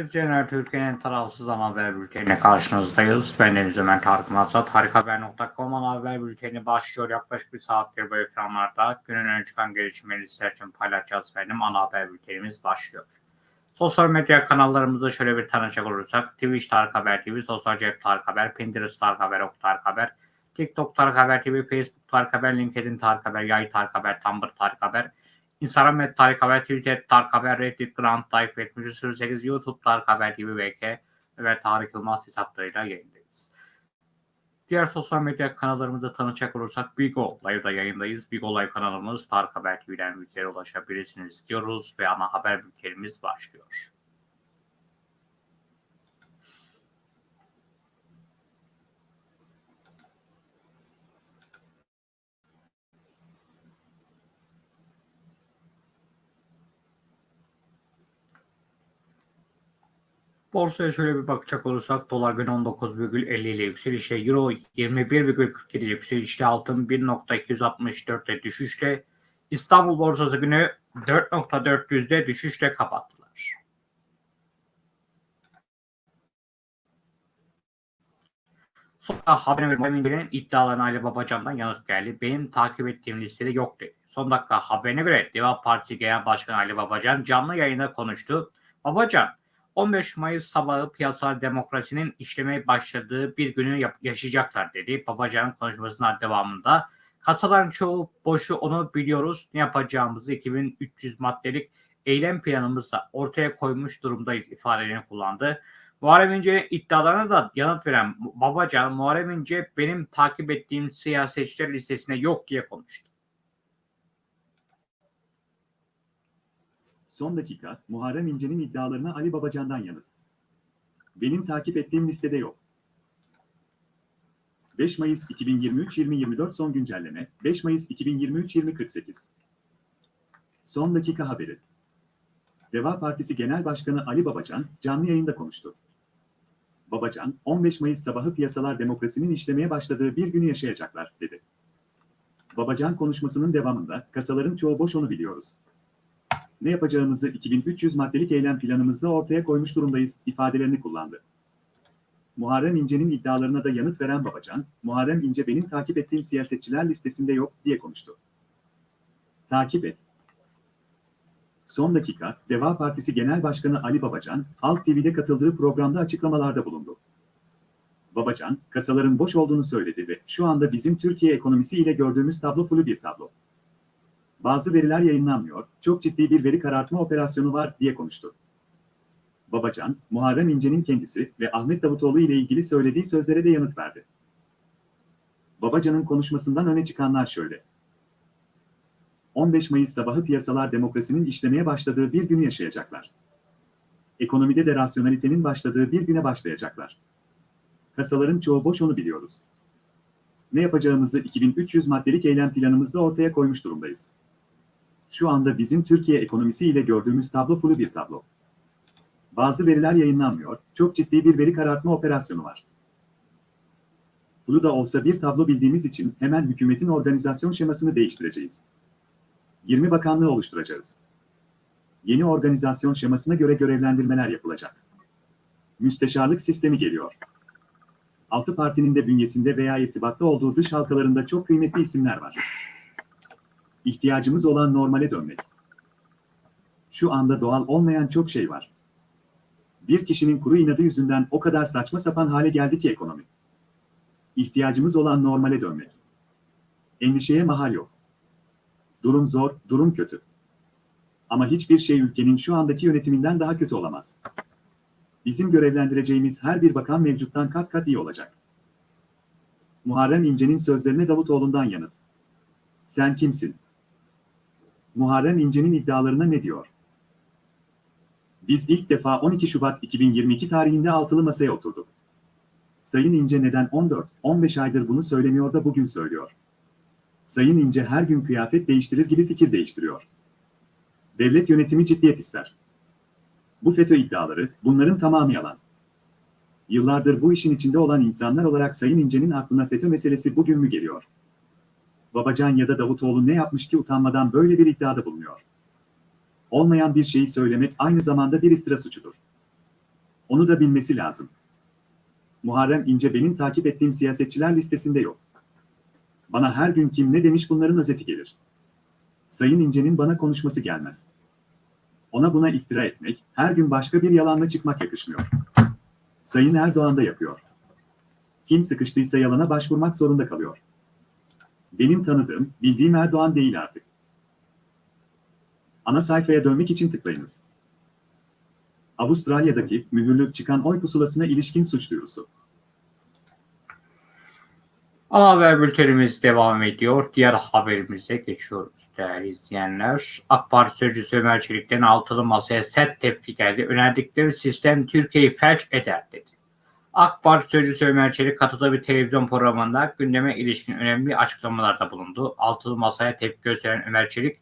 Değerli izleyenler, Türkiye'nin tarafsız ana haber bülteniyle karşınızdayız. Ben Deniz Ömer Tarık Mazat. Harikahaber.com ana haber bülteni başlıyor. Yaklaşık bir saattir bu ekranlarda günün öne çıkan gelişmeleri sizler için paylaşacağız benim ana haber bültenimiz başlıyor. Sosyal medya kanallarımızda şöyle bir tanışacak olursak Twitch Tarık Haber TV, Sosyal Cep Tarık Haber, Pinterest Tarık Haber, Ok Tarık Haber, TikTok Tarık Haber TV, Facebook Tarık Haber, LinkedIn Tarık Haber, Yay Tarık Haber, Tumblr Tarık Haber, Instagram et Tarık Haber, Twitter Tarık Haber, Reddit Grand Type 7308, YouTube Tarık Haber TV VK ve Tarık Yılmaz hesaplarıyla yayındayız. Diğer sosyal medya kanallarımızda tanışacak olursak Bigo Live'da yayındayız. Bigo Live kanalımız Tarık Haber TV'den bizlere ulaşabilirsiniz diyoruz ve ana haber bültenimiz başlıyor. Borsaya şöyle bir bakacak olursak dolar gün 19,50 ile yükselişe, euro 21,47 ile yükselişte, altın 1.264'te düşüşte, İstanbul borsası günü 4.400'de düşüşle kapattılar. Sonra haberine göre Emince'nin iddialarına Ali Babacan'dan yanıt geldi. Benim takip ettiğim listede yok dedi. Son dakika haberine göre Deva Partisi Genel Başkanı Ali Babacan canlı yayında konuştu. Babacan 15 Mayıs sabahı piyasal demokrasinin işlemeye başladığı bir günü yaşayacaklar dedi. Babacan'ın konuşmasının devamında kasaların çoğu boşu onu biliyoruz. Ne yapacağımızı 2300 maddelik eylem planımızla ortaya koymuş durumdayız ifadelerini kullandı. Muharrem İnce'nin iddialarına da yanıt veren Babacan, Muharrem İnce benim takip ettiğim siyasetçiler listesinde yok diye konuştu. Son dakika, Muharrem İnce'nin iddialarına Ali Babacan'dan yanıt. Benim takip ettiğim listede yok. 5 Mayıs 2023-2024 son güncelleme, 5 Mayıs 2023-2048. Son dakika haberi. Deva Partisi Genel Başkanı Ali Babacan, canlı yayında konuştu. Babacan, 15 Mayıs sabahı piyasalar demokrasinin işlemeye başladığı bir günü yaşayacaklar, dedi. Babacan konuşmasının devamında, kasaların çoğu boş onu biliyoruz ne yapacağımızı 2300 maddelik eylem planımızda ortaya koymuş durumdayız ifadelerini kullandı. Muharrem İnce'nin iddialarına da yanıt veren Babacan, Muharrem İnce benim takip ettiğim siyasetçiler listesinde yok diye konuştu. Takip et. Son dakika, Deva Partisi Genel Başkanı Ali Babacan, Halk TV'de katıldığı programda açıklamalarda bulundu. Babacan, kasaların boş olduğunu söyledi ve şu anda bizim Türkiye ekonomisi ile gördüğümüz tablo flu bir tablo. Bazı veriler yayınlanmıyor, çok ciddi bir veri karartma operasyonu var diye konuştu. Babacan, Muharrem İnce'nin kendisi ve Ahmet Davutoğlu ile ilgili söylediği sözlere de yanıt verdi. Babacan'ın konuşmasından öne çıkanlar şöyle. 15 Mayıs sabahı piyasalar demokrasinin işlemeye başladığı bir günü yaşayacaklar. Ekonomide de rasyonalitenin başladığı bir güne başlayacaklar. Kasaların çoğu boş onu biliyoruz. Ne yapacağımızı 2300 maddelik eylem planımızda ortaya koymuş durumdayız. Şu anda bizim Türkiye ekonomisi ile gördüğümüz tablo flu bir tablo. Bazı veriler yayınlanmıyor, çok ciddi bir veri karartma operasyonu var. Flu da olsa bir tablo bildiğimiz için hemen hükümetin organizasyon şemasını değiştireceğiz. 20 bakanlığı oluşturacağız. Yeni organizasyon şemasına göre görevlendirmeler yapılacak. Müsteşarlık sistemi geliyor. Altı partinin de bünyesinde veya irtibatta olduğu dış halkalarında çok kıymetli isimler var. İhtiyacımız olan normale dönmek. Şu anda doğal olmayan çok şey var. Bir kişinin kuru inadı yüzünden o kadar saçma sapan hale geldi ki ekonomi. İhtiyacımız olan normale dönmek. Endişeye mahal yok. Durum zor, durum kötü. Ama hiçbir şey ülkenin şu andaki yönetiminden daha kötü olamaz. Bizim görevlendireceğimiz her bir bakan mevcuttan kat kat iyi olacak. Muharrem İnce'nin sözlerine Davutoğlu'ndan yanıt. Sen kimsin? Muharrem İnce'nin iddialarına ne diyor? Biz ilk defa 12 Şubat 2022 tarihinde altılı masaya oturduk. Sayın İnce neden 14-15 aydır bunu söylemiyor da bugün söylüyor? Sayın İnce her gün kıyafet değiştirir gibi fikir değiştiriyor. Devlet yönetimi ciddiyet ister. Bu FETÖ iddiaları, bunların tamamı yalan. Yıllardır bu işin içinde olan insanlar olarak Sayın İnce'nin aklına FETÖ meselesi bugün mü geliyor? Babacan ya da Davutoğlu ne yapmış ki utanmadan böyle bir iddiada bulunuyor? Olmayan bir şeyi söylemek aynı zamanda bir iftira suçudur. Onu da bilmesi lazım. Muharrem İnce benim takip ettiğim siyasetçiler listesinde yok. Bana her gün kim ne demiş bunların özeti gelir. Sayın İnce'nin bana konuşması gelmez. Ona buna iftira etmek, her gün başka bir yalanla çıkmak yakışmıyor. Sayın Erdoğan da yapıyor. Kim sıkıştıysa yalana başvurmak zorunda kalıyor. Benim tanıdığım, bildiğim Erdoğan değil artık. Ana sayfaya dönmek için tıklayınız. Avustralya'daki mühürlü çıkan oy pusulasına ilişkin suç duyurusu. Ana haber bültenimiz devam ediyor. Diğer haberimize geçiyoruz değerli izleyenler. AK Parti sözcüsü Ömer Çelik'ten altılı masaya sert tepki geldi. Önerdikleri sistem Türkiye'yi felç eder dedi. AK Parti sözcüsü Ömer Çelik katıldığı bir televizyon programında gündeme ilişkin önemli açıklamalarda bulundu. Altılı masaya tepki gösteren Ömer Çelik,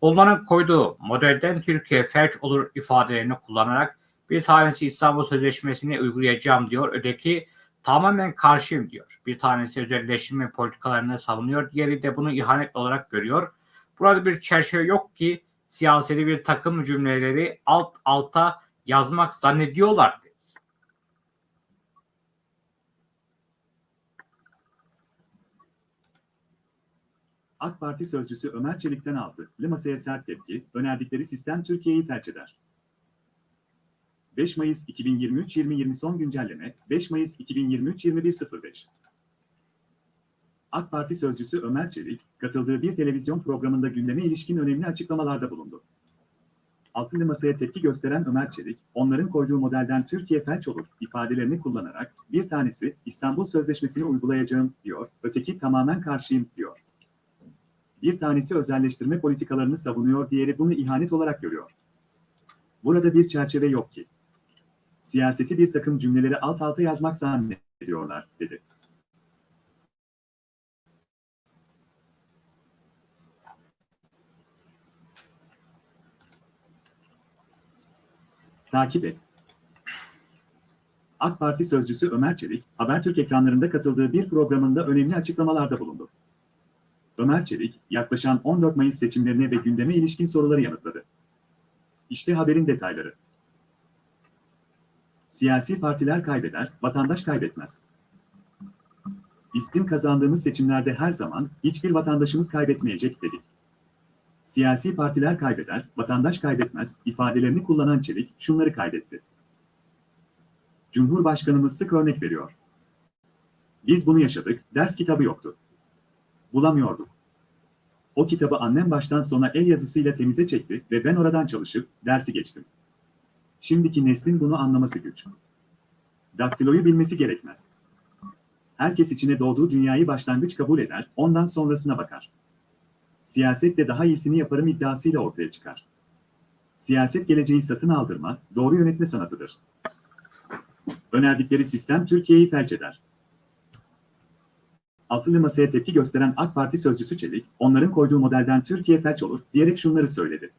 onların koyduğu modelden Türkiye felç olur ifadelerini kullanarak bir tanesi İstanbul Sözleşmesi'ni uygulayacağım diyor. Öteki tamamen karşıyım diyor. Bir tanesi özelleştirme politikalarını savunuyor. Diğeri de bunu ihanet olarak görüyor. Burada bir çerçeve yok ki siyaseti bir takım cümleleri alt alta yazmak zannediyorlar dedi. AK Parti sözcüsü Ömer Çelik'ten aldı. masaya sert tepki, önerdikleri sistem Türkiye'yi felç eder. 5 Mayıs 2023-2020 son güncelleme, 5 Mayıs 2023-21.05 AK Parti sözcüsü Ömer Çelik, katıldığı bir televizyon programında gündeme ilişkin önemli açıklamalarda bulundu. Altılı masaya tepki gösteren Ömer Çelik, onların koyduğu modelden Türkiye felç olur ifadelerini kullanarak bir tanesi İstanbul Sözleşmesi'ni uygulayacağım diyor, öteki tamamen karşıyım diyor. Bir tanesi özelleştirme politikalarını savunuyor, diğeri bunu ihanet olarak görüyor. Burada bir çerçeve yok ki. Siyaseti bir takım cümleleri alt alta yazmak zannediyorlar, dedi. Takip et. AK Parti sözcüsü Ömer Çelik, Habertürk ekranlarında katıldığı bir programında önemli açıklamalarda bulundu. Ömer Çelik, yaklaşan 14 Mayıs seçimlerine ve gündeme ilişkin soruları yanıtladı. İşte haberin detayları. Siyasi partiler kaybeder, vatandaş kaybetmez. Bizim kazandığımız seçimlerde her zaman hiçbir vatandaşımız kaybetmeyecek dedik. Siyasi partiler kaybeder, vatandaş kaybetmez ifadelerini kullanan Çelik şunları kaydetti. Cumhurbaşkanımız sık örnek veriyor. Biz bunu yaşadık, ders kitabı yoktu. Bulamıyorduk. O kitabı annem baştan sona el yazısıyla temize çekti ve ben oradan çalışıp dersi geçtim. Şimdiki neslin bunu anlaması güç. Daktiloyu bilmesi gerekmez. Herkes içine doğduğu dünyayı başlangıç kabul eder, ondan sonrasına bakar. Siyasetle daha iyisini yaparım iddiasıyla ortaya çıkar. Siyaset geleceği satın aldırma, doğru yönetme sanatıdır. Önerdikleri sistem Türkiye'yi felç eder. Altılı masaya tepki gösteren AK Parti sözcüsü Çelik, onların koyduğu modelden Türkiye felç olur diyerek şunları söyledi.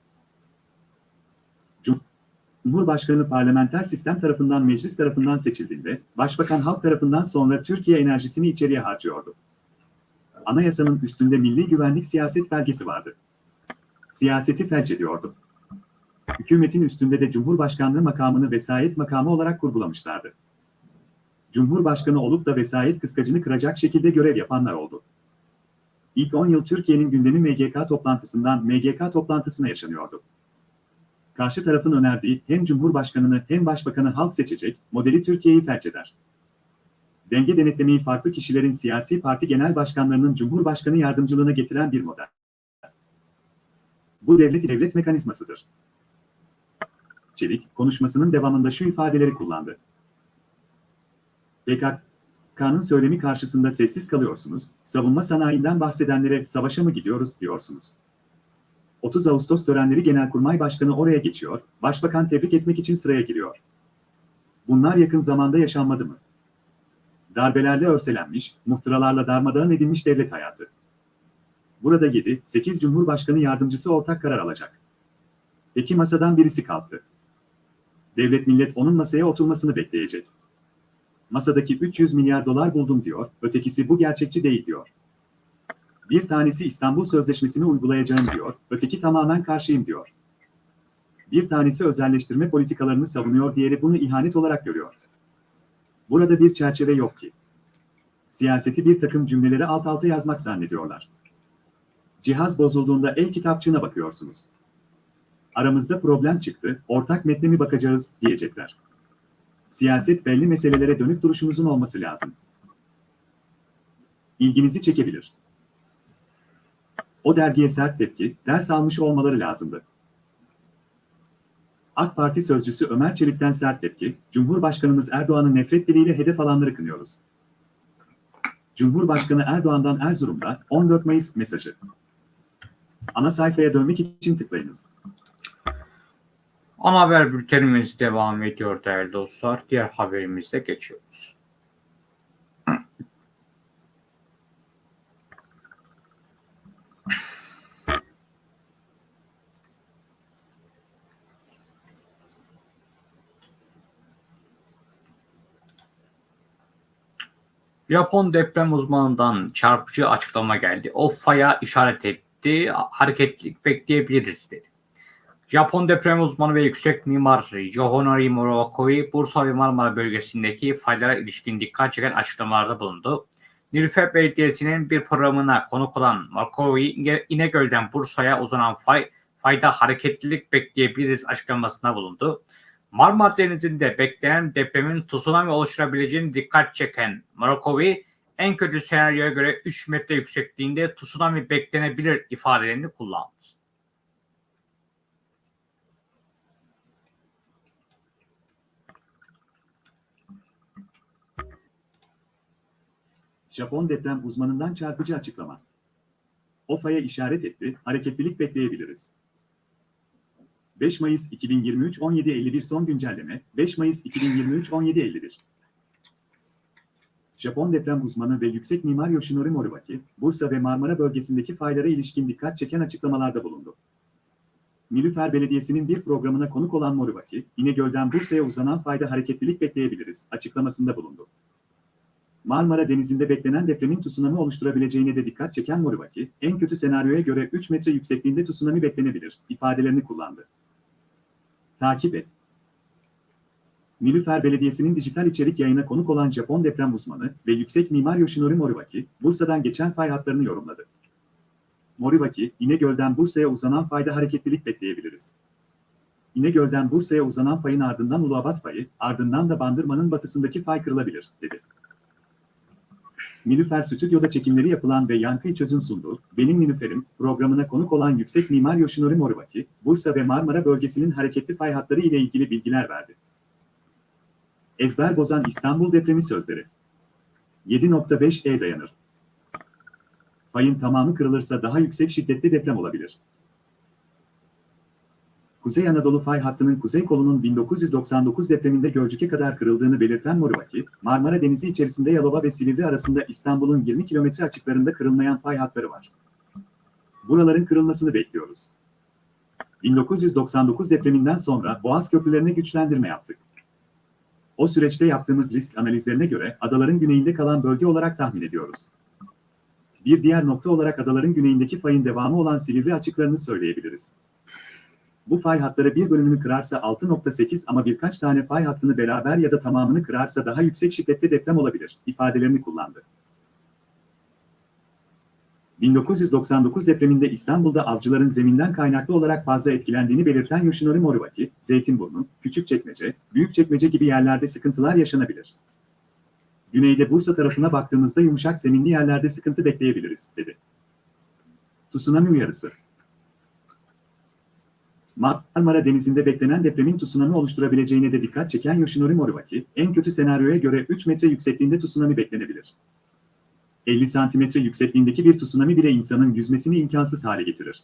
Cumhurbaşkanı parlamenter sistem tarafından meclis tarafından seçildiğinde, Başbakan halk tarafından sonra Türkiye enerjisini içeriye harcıyordu. Anayasanın üstünde milli güvenlik siyaset belgesi vardı. Siyaseti felç ediyordu. Hükümetin üstünde de Cumhurbaşkanlığı makamını vesayet makamı olarak kurgulamışlardı. Cumhurbaşkanı olup da vesayet kıskacını kıracak şekilde görev yapanlar oldu. İlk 10 yıl Türkiye'nin gündemi MGK toplantısından MGK toplantısına yaşanıyordu. Karşı tarafın önerdiği hem Cumhurbaşkanını hem Başbakanı halk seçecek modeli Türkiye'yi felç eder. Denge denetlemeyi farklı kişilerin siyasi parti genel başkanlarının Cumhurbaşkanı yardımcılığına getiren bir model. Bu devlet devlet mekanizmasıdır. Çelik, konuşmasının devamında şu ifadeleri kullandı. PKK'nın söylemi karşısında sessiz kalıyorsunuz, savunma sanayinden bahsedenlere savaşa mı gidiyoruz diyorsunuz. 30 Ağustos törenleri Genelkurmay Başkanı oraya geçiyor, Başbakan tebrik etmek için sıraya giriyor. Bunlar yakın zamanda yaşanmadı mı? Darbelerle örselenmiş, muhtıralarla darmadağın edilmiş devlet hayatı. Burada 7-8 Cumhurbaşkanı yardımcısı ortak karar alacak. Peki masadan birisi kalktı. Devlet millet onun masaya oturmasını bekleyecek. Masadaki 300 milyar dolar buldum diyor, ötekisi bu gerçekçi değil diyor. Bir tanesi İstanbul Sözleşmesi'ni uygulayacağım diyor, öteki tamamen karşıyım diyor. Bir tanesi özelleştirme politikalarını savunuyor, diğeri bunu ihanet olarak görüyor. Burada bir çerçeve yok ki. Siyaseti bir takım cümleleri alt alta yazmak zannediyorlar. Cihaz bozulduğunda el kitapçığına bakıyorsunuz. Aramızda problem çıktı, ortak metne mi bakacağız diyecekler. Siyaset belli meselelere dönük duruşunuzun olması lazım. İlginizi çekebilir. O dergiye sert tepki, ders almış olmaları lazımdı. AK Parti sözcüsü Ömer Çelik'ten sert tepki, Cumhurbaşkanımız Erdoğan'ın nefret diliyle hedef alanları kınıyoruz. Cumhurbaşkanı Erdoğan'dan Erzurum'da 14 Mayıs mesajı. Ana sayfaya dönmek için tıklayınız. Ana haber bültenimiz devam ediyor değerli dostlar. Diğer haberimize geçiyoruz. Japon deprem uzmanından çarpıcı açıklama geldi. O faya işaret etti, hareketlilik bekleyebiliriz dedi. Japon deprem uzmanı ve yüksek mimar Johonori Murakowi, Bursa ve Marmara bölgesindeki faylara ilişkin dikkat çeken açıklamalarda bulundu. Nilüfer Belediyesi'nin bir programına konuk olan Murakowi, İnegöl'den Bursa'ya uzanan fay, fayda hareketlilik bekleyebiliriz açıklamasına bulundu. Marmara Denizi'nde beklenen depremin tsunami oluşturabileceğini dikkat çeken Murakowi, en kötü senaryoya göre 3 metre yüksekliğinde tsunami beklenebilir ifadelerini kullandı. Japon deprem uzmanından çarpıcı açıklama. O faya işaret etti, hareketlilik bekleyebiliriz. 5 Mayıs 2023 17.51 son güncelleme 5 Mayıs 2023 17.51 Japon deprem uzmanı ve yüksek mimar Yoshinori Moribaki, Bursa ve Marmara bölgesindeki faylara ilişkin dikkat çeken açıklamalarda bulundu. Nilüfer Belediyesi'nin bir programına konuk olan Moribaki, İnegöl'den Bursa'ya uzanan fayda hareketlilik bekleyebiliriz açıklamasında bulundu. Marmara Denizi'nde beklenen depremin tsunami oluşturabileceğine de dikkat çeken Moribaki, en kötü senaryoya göre 3 metre yüksekliğinde tsunami beklenebilir ifadelerini kullandı. Takip et. Nilüfer Belediyesi'nin dijital içerik yayına konuk olan Japon deprem uzmanı ve yüksek mimar Yoshinori Moribaki, Bursa'dan geçen fay hatlarını yorumladı. Moribaki, İnegöl'den Bursa'ya uzanan fayda hareketlilik bekleyebiliriz. İnegöl'den Bursa'ya uzanan fayın ardından Uluabat fayı, ardından da Bandırma'nın batısındaki fay kırılabilir, dedi. Nilüfer Stüdyo'da çekimleri yapılan ve Yankı İçöz'ün sunduğu Benim Nilüfer'im programına konuk olan yüksek mimar Yoshinori Moribaki, Bursa ve Marmara bölgesinin hareketli fay hatları ile ilgili bilgiler verdi. Ezber bozan İstanbul depremi sözleri. 7.5 E dayanır. Fayın tamamı kırılırsa daha yüksek şiddetli deprem olabilir. Kuzey Anadolu fay hattının kuzey kolunun 1999 depreminde Gölcük'e kadar kırıldığını belirten Moribaki, Marmara Denizi içerisinde Yalova ve Silivri arasında İstanbul'un 20 kilometre açıklarında kırılmayan fay hatları var. Buraların kırılmasını bekliyoruz. 1999 depreminden sonra Boğaz köprülerine güçlendirme yaptık. O süreçte yaptığımız risk analizlerine göre adaların güneyinde kalan bölge olarak tahmin ediyoruz. Bir diğer nokta olarak adaların güneyindeki fayın devamı olan Silivri açıklarını söyleyebiliriz. Bu fay hatları bir bölümünü kırarsa 6.8 ama birkaç tane fay hattını beraber ya da tamamını kırarsa daha yüksek şiddette deprem olabilir ifadelerini kullandı. 1999 depreminde İstanbul'da avcıların zeminden kaynaklı olarak fazla etkilendiğini belirten Yoshinori Moribaki, Zeytinburnu, Küçükçekmece, Büyükçekmece gibi yerlerde sıkıntılar yaşanabilir. Güneyde Bursa tarafına baktığımızda yumuşak zeminli yerlerde sıkıntı bekleyebiliriz, dedi. Tsunami uyarısı Marmara Denizi'nde beklenen depremin tsunami oluşturabileceğine de dikkat çeken Yoshinori Moribaki, en kötü senaryoya göre 3 metre yüksekliğinde tsunami beklenebilir. 50 santimetre yüksekliğindeki bir tsunami bile insanın yüzmesini imkansız hale getirir.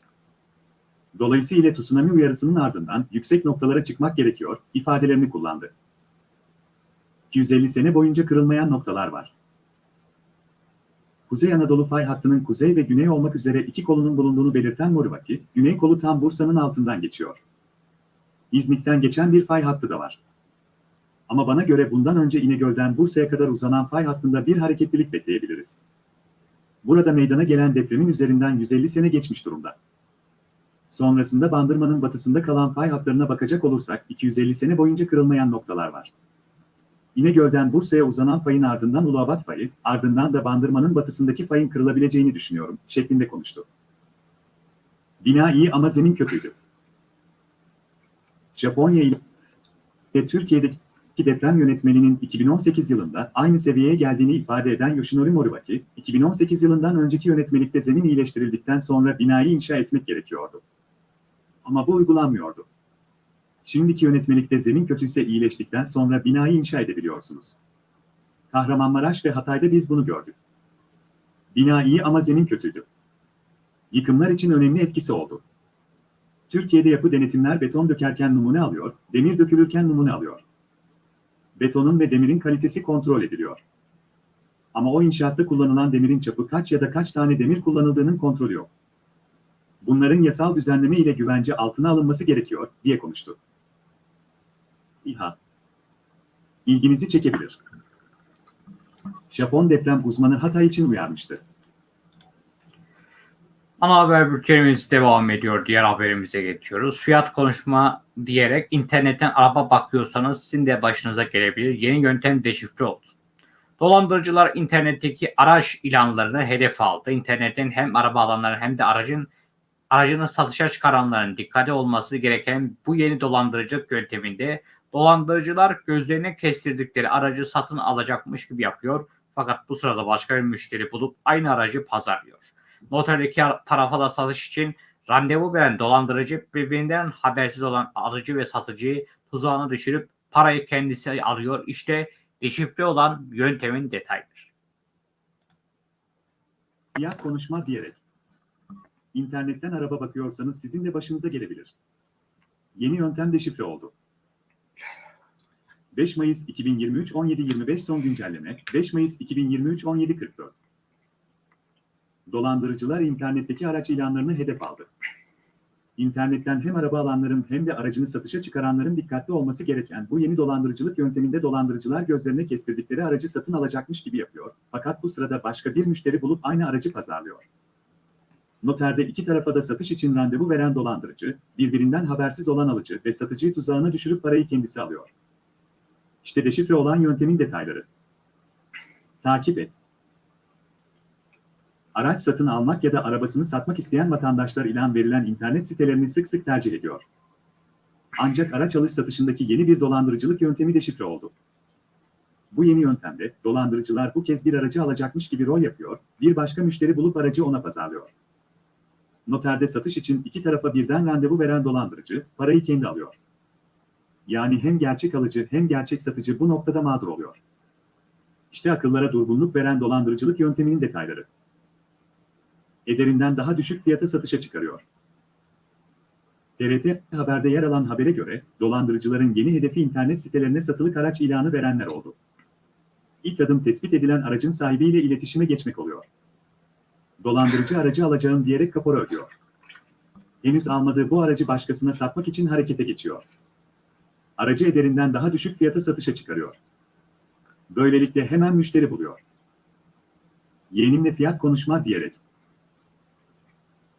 Dolayısıyla tsunami uyarısının ardından yüksek noktalara çıkmak gerekiyor, ifadelerini kullandı. 250 sene boyunca kırılmayan noktalar var. Kuzey Anadolu fay hattının kuzey ve güney olmak üzere iki kolunun bulunduğunu belirten Moribaki, güney kolu tam Bursa'nın altından geçiyor. İznik'ten geçen bir fay hattı da var. Ama bana göre bundan önce İnegöl'den Bursa'ya kadar uzanan fay hattında bir hareketlilik bekleyebiliriz. Burada meydana gelen depremin üzerinden 150 sene geçmiş durumda. Sonrasında Bandırma'nın batısında kalan pay hatlarına bakacak olursak 250 sene boyunca kırılmayan noktalar var. İnegöl'den Bursa'ya uzanan payın ardından Uluabat payı, ardından da Bandırma'nın batısındaki payın kırılabileceğini düşünüyorum, şeklinde konuştu. Bina iyi ama zemin kötüydü. Japonya ile Türkiye'deki deprem yönetmeninin 2018 yılında aynı seviyeye geldiğini ifade eden Yoshinori Moribaki, 2018 yılından önceki yönetmelikte zemin iyileştirildikten sonra binayı inşa etmek gerekiyordu. Ama bu uygulanmıyordu. Şimdiki yönetmelikte zemin kötüyse iyileştikten sonra binayı inşa edebiliyorsunuz. Kahramanmaraş ve Hatay'da biz bunu gördük. Bina iyi ama zemin kötüydü. Yıkımlar için önemli etkisi oldu. Türkiye'de yapı denetimler beton dökerken numune alıyor, demir dökülürken numune alıyor. Betonun ve demirin kalitesi kontrol ediliyor. Ama o inşaatta kullanılan demirin çapı kaç ya da kaç tane demir kullanıldığının kontrolü yok. Bunların yasal düzenleme ile güvence altına alınması gerekiyor, diye konuştu. İHA İlginizi çekebilir. Japon deprem uzmanı Hatay için uyarmıştı. Ana haber bültenimiz devam ediyor. Diğer haberimize geçiyoruz. Fiyat konuşma diyerek internetten araba bakıyorsanız sizin de başınıza gelebilir. Yeni yöntem deşifre oldu. Dolandırıcılar internetteki araç ilanlarını hedef aldı. İnternetten hem araba alanların hem de aracın aracını satışa çıkaranların dikkate olması gereken bu yeni dolandırıcılık yönteminde dolandırıcılar gözlerine kestirdikleri aracı satın alacakmış gibi yapıyor. Fakat bu sırada başka bir müşteri bulup aynı aracı pazarlıyor. Noterdeki tarafa da satış için randevu veren dolandırıcı birbirinden habersiz olan alıcı ve satıcıyı tuzağına düşürüp parayı kendisi alıyor. İşte deşifre olan yöntemin detayları. Fiyat konuşma diyerek. İnternetten araba bakıyorsanız sizin de başınıza gelebilir. Yeni yöntem deşifre oldu. 5 Mayıs 2023 17.25 son güncelleme 5 Mayıs 2023 17.44 Dolandırıcılar internetteki araç ilanlarını hedef aldı. İnternetten hem araba alanların hem de aracını satışa çıkaranların dikkatli olması gereken bu yeni dolandırıcılık yönteminde dolandırıcılar gözlerine kestirdikleri aracı satın alacakmış gibi yapıyor. Fakat bu sırada başka bir müşteri bulup aynı aracı pazarlıyor. Noterde iki tarafa da satış için randevu veren dolandırıcı, birbirinden habersiz olan alıcı ve satıcıyı tuzağına düşürüp parayı kendisi alıyor. İşte deşifre olan yöntemin detayları. Takip et. Araç satın almak ya da arabasını satmak isteyen vatandaşlar ilan verilen internet sitelerini sık sık tercih ediyor. Ancak araç alış satışındaki yeni bir dolandırıcılık yöntemi deşifre oldu. Bu yeni yöntemde dolandırıcılar bu kez bir aracı alacakmış gibi rol yapıyor, bir başka müşteri bulup aracı ona pazarlıyor. Noterde satış için iki tarafa birden randevu veren dolandırıcı parayı kendi alıyor. Yani hem gerçek alıcı hem gerçek satıcı bu noktada mağdur oluyor. İşte akıllara durgunluk veren dolandırıcılık yönteminin detayları. Ederinden daha düşük fiyata satışa çıkarıyor. TRT Haber'de yer alan habere göre dolandırıcıların yeni hedefi internet sitelerine satılık araç ilanı verenler oldu. İlk adım tespit edilen aracın sahibiyle iletişime geçmek oluyor. Dolandırıcı aracı alacağım diyerek kapora ödüyor. Henüz almadığı bu aracı başkasına satmak için harekete geçiyor. Aracı ederinden daha düşük fiyata satışa çıkarıyor. Böylelikle hemen müşteri buluyor. Yeğenimle fiyat konuşma diyerek.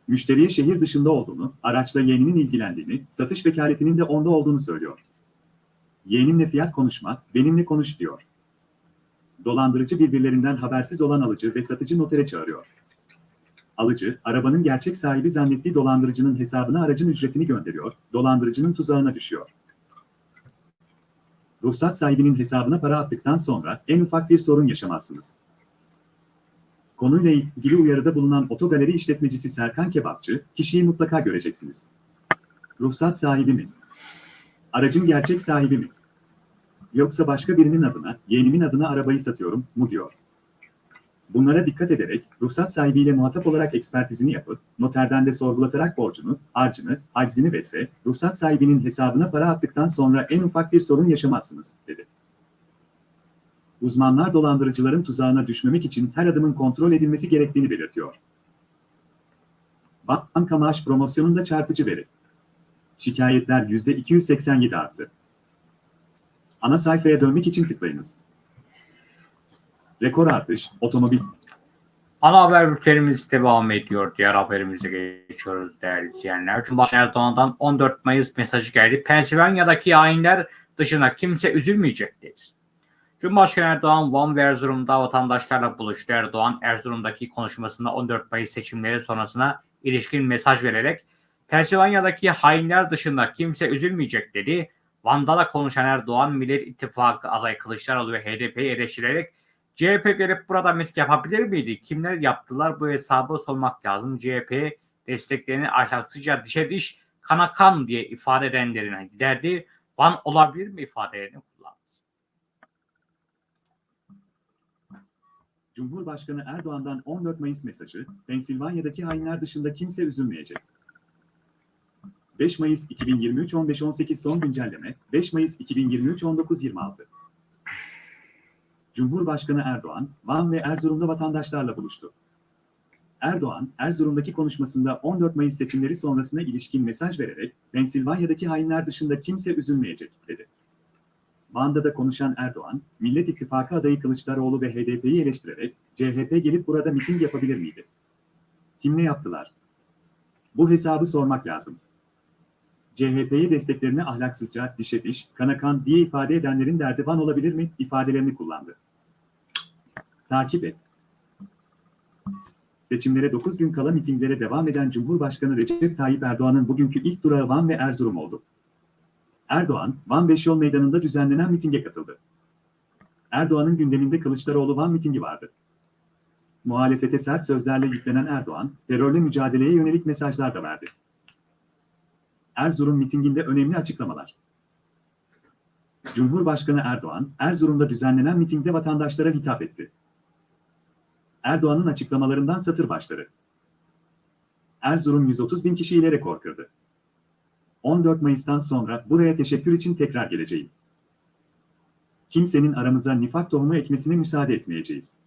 Müşteriye şehir dışında olduğunu, araçla yeğeninin ilgilendiğini, satış vekaletinin de onda olduğunu söylüyor. Yeğenimle fiyat konuşma, benimle konuş diyor. Dolandırıcı birbirlerinden habersiz olan alıcı ve satıcı notere çağırıyor. Alıcı, arabanın gerçek sahibi zannettiği dolandırıcının hesabına aracın ücretini gönderiyor, dolandırıcının tuzağına düşüyor. Ruhsat sahibinin hesabına para attıktan sonra en ufak bir sorun yaşamazsınız. Konuyla ilgili uyarıda bulunan otogaleri işletmecisi Serkan Kebapçı, kişiyi mutlaka göreceksiniz. Ruhsat sahibi mi? Aracın gerçek sahibi mi? Yoksa başka birinin adına, yeğenimin adına arabayı satıyorum mu diyor. Bunlara dikkat ederek, ruhsat sahibiyle muhatap olarak ekspertizini yapıp, noterden de sorgulatarak borcunu, harcını, haczini vs. ruhsat sahibinin hesabına para attıktan sonra en ufak bir sorun yaşamazsınız, dedi. Uzmanlar dolandırıcıların tuzağına düşmemek için her adımın kontrol edilmesi gerektiğini belirtiyor. Banka maaş promosyonunda çarpıcı veri. Şikayetler %287 arttı. Ana sayfaya dönmek için tıklayınız. Rekor artış, otomobil. Ana haber bültenimiz devam ediyor. Diğer haberimize geçiyoruz değerli izleyenler. Cumhurbaşkanı Erdoğan'dan 14 Mayıs mesajı geldi. Pensilvanya'daki hainler dışında kimse üzülmeyecek dedi. Cumhurbaşkanı Erdoğan Van ve Erzurum'da vatandaşlarla buluştu. Erdoğan Erzurum'daki konuşmasında 14 Mayıs seçimleri sonrasına ilişkin mesaj vererek Pensilvanya'daki hainler dışında kimse üzülmeyecek dedi. Van'da da konuşan Erdoğan Millet İttifakı adayı Kılıçdaroğlu ve HDP'yi eleştirerek CHP gelip burada miting yapabilir miydi? Kimler yaptılar? Bu hesabı sormak lazım. CHP desteklerini ahlaksızca dişe diş kana kan diye ifade edenlerine giderdi. Van olabilir mi ifadelerini kullandı. Cumhurbaşkanı Erdoğan'dan 14 Mayıs mesajı, Pensilvanya'daki hainler dışında kimse üzülmeyecek. 5 Mayıs 2023 15-18 son güncelleme, 5 Mayıs 2023 19-26. Cumhurbaşkanı Erdoğan, Van ve Erzurum'da vatandaşlarla buluştu. Erdoğan, Erzurum'daki konuşmasında 14 Mayıs seçimleri sonrasına ilişkin mesaj vererek, Pensilvanya'daki hainler dışında kimse üzülmeyecek, dedi. Van'da da konuşan Erdoğan, Millet İttifakı adayı Kılıçdaroğlu ve HDP'yi eleştirerek, CHP gelip burada miting yapabilir miydi? Kim ne yaptılar? Bu hesabı sormak lazım. CHP'ye desteklerini ahlaksızca, dişe diş, kana kan diye ifade edenlerin derdi Van olabilir mi? ifadelerini kullandı. Takip et. Seçimlere 9 gün kala mitinglere devam eden Cumhurbaşkanı Recep Tayyip Erdoğan'ın bugünkü ilk durağı Van ve Erzurum oldu. Erdoğan, Van Beşyol Meydanı'nda düzenlenen mitinge katıldı. Erdoğan'ın gündeminde Kılıçdaroğlu Van mitingi vardı. Muhalefete sert sözlerle yüklenen Erdoğan, terörle mücadeleye yönelik mesajlar da verdi. Erzurum mitinginde önemli açıklamalar. Cumhurbaşkanı Erdoğan, Erzurum'da düzenlenen mitingde vatandaşlara hitap etti. Erdoğan'ın açıklamalarından satır başları. Erzurum 130 bin kişiyle rekor kırdı. 14 Mayıs'tan sonra buraya teşekkür için tekrar geleceğim. Kimsenin aramıza nifak tohumu ekmesine müsaade etmeyeceğiz.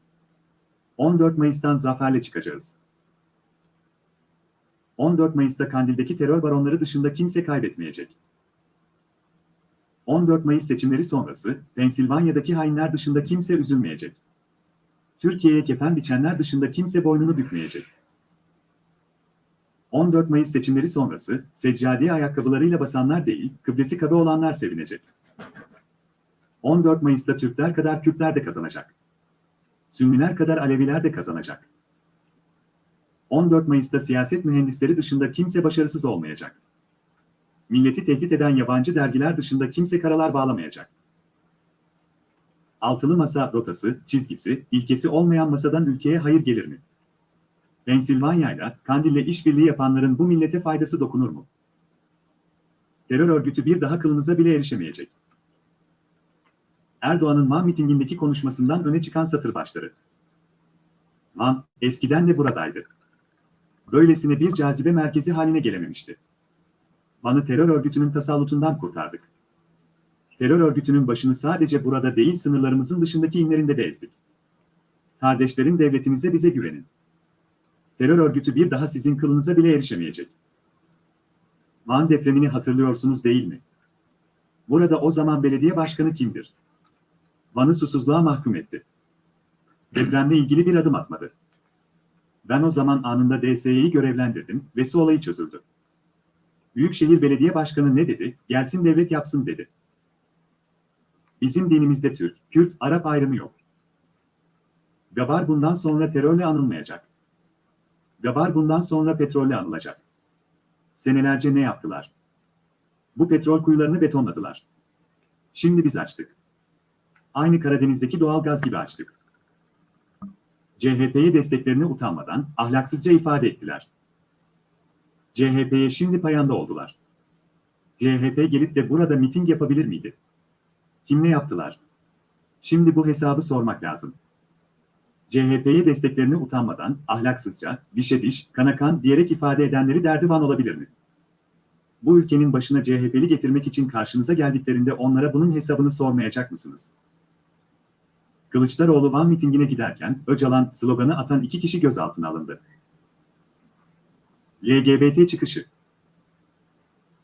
14 Mayıs'tan zaferle çıkacağız. 14 Mayıs'ta Kandil'deki terör baronları dışında kimse kaybetmeyecek. 14 Mayıs seçimleri sonrası Pensilvanya'daki hainler dışında kimse üzülmeyecek. Türkiye'ye kefen biçenler dışında kimse boynunu bükmeyecek. 14 Mayıs seçimleri sonrası seccadiye ayakkabılarıyla basanlar değil, kıblesi kabe olanlar sevinecek. 14 Mayıs'ta Türkler kadar Kürtler de kazanacak. Sünniler kadar Aleviler de kazanacak. 14 Mayıs'ta siyaset mühendisleri dışında kimse başarısız olmayacak. Milleti tehdit eden yabancı dergiler dışında kimse karalar bağlamayacak. Altılı masa rotası, çizgisi, ilkesi olmayan masadan ülkeye hayır gelir mi? Pensilvanya'yla, Kandil'le işbirliği yapanların bu millete faydası dokunur mu? Terör örgütü bir daha kılınıza bile erişemeyecek. Erdoğan'ın Van mitingindeki konuşmasından öne çıkan satır başları. Van, eskiden de buradaydı. Böylesine bir cazibe merkezi haline gelememişti. Van'ı terör örgütünün tasallutundan kurtardık. Terör örgütünün başını sadece burada değil sınırlarımızın dışındaki inlerinde de ezdik. Kardeşlerim devletinize bize güvenin. Terör örgütü bir daha sizin kılınıza bile erişemeyecek. Van depremini hatırlıyorsunuz değil mi? Burada o zaman belediye başkanı kimdir? Van'ı susuzluğa mahkum etti. Depremle ilgili bir adım atmadı. Ben o zaman anında DSY'yi görevlendirdim ve su olayı çözüldü. Büyükşehir Belediye Başkanı ne dedi? Gelsin devlet yapsın dedi. Bizim dinimizde Türk, Kürt, Arap ayrımı yok. Gabar bundan sonra terörle anılmayacak. Gabar bundan sonra petrolle anılacak. Senelerce ne yaptılar? Bu petrol kuyularını betonladılar. Şimdi biz açtık. Aynı Karadeniz'deki doğal gaz gibi açtık. CHP'ye desteklerini utanmadan ahlaksızca ifade ettiler. CHP'ye şimdi payanda oldular. CHP gelip de burada miting yapabilir miydi? Kim ne yaptılar? Şimdi bu hesabı sormak lazım. CHP'ye desteklerini utanmadan, ahlaksızca, dişe diş, kana kan diyerek ifade edenleri derdi van olabilir mi? Bu ülkenin başına CHP'li getirmek için karşınıza geldiklerinde onlara bunun hesabını sormayacak mısınız? Kılıçdaroğlu Van mitingine giderken Öcalan sloganı atan iki kişi gözaltına alındı. LGBT çıkışı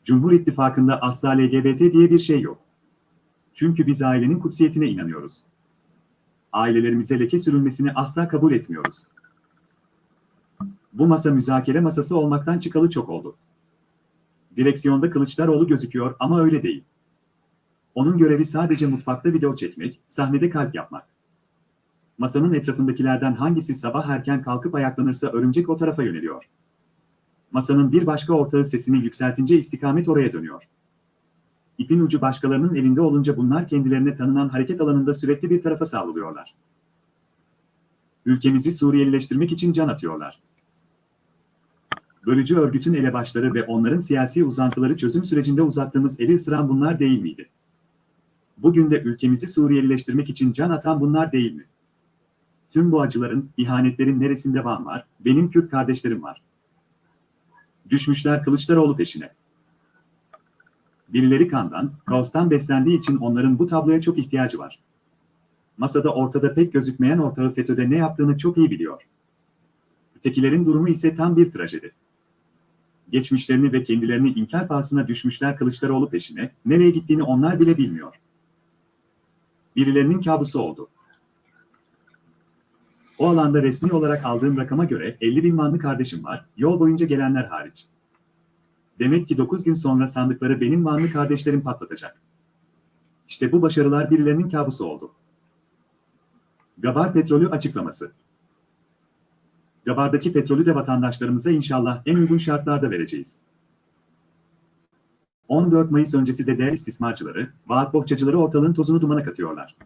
Cumhur İttifakı'nda asla LGBT diye bir şey yok. Çünkü biz ailenin kutsiyetine inanıyoruz. Ailelerimize leke sürülmesini asla kabul etmiyoruz. Bu masa müzakere masası olmaktan çıkalı çok oldu. Direksiyonda Kılıçdaroğlu gözüküyor ama öyle değil. Onun görevi sadece mutfakta video çekmek, sahnede kalp yapmak. Masanın etrafındakilerden hangisi sabah erken kalkıp ayaklanırsa örümcek o tarafa yöneliyor. Masanın bir başka ortağı sesini yükseltince istikamet oraya dönüyor. İpin ucu başkalarının elinde olunca bunlar kendilerine tanınan hareket alanında sürekli bir tarafa savruluyorlar. Ülkemizi Suriyelileştirmek için can atıyorlar. Bölücü örgütün elebaşları ve onların siyasi uzantıları çözüm sürecinde uzattığımız eli ısıran bunlar değil miydi? Bugün de ülkemizi Suriyelileştirmek için can atan bunlar değil mi? Tüm bu acıların, ihanetlerin neresinde Van var, benim Kürt kardeşlerim var. Düşmüşler Kılıçdaroğlu peşine. Birileri kandan, kaostan beslendiği için onların bu tabloya çok ihtiyacı var. Masada ortada pek gözükmeyen ortağı FETÖ'de ne yaptığını çok iyi biliyor. Ötekilerin durumu ise tam bir trajedi. Geçmişlerini ve kendilerini inkar pahasına düşmüşler Kılıçdaroğlu peşine, nereye gittiğini onlar bile bilmiyor. Birilerinin kabusu oldu. O alanda resmi olarak aldığım rakama göre 50 bin manlı kardeşim var, yol boyunca gelenler hariç. Demek ki 9 gün sonra sandıkları benim manlı kardeşlerim patlatacak. İşte bu başarılar birilerinin kabusu oldu. Gabar Petrolü açıklaması. Gabar'daki petrolü de vatandaşlarımıza inşallah en uygun şartlarda vereceğiz. 14 Mayıs öncesi de değer istismarcıları, vaat bohçacıları ortalığın tozunu dumana katıyorlar.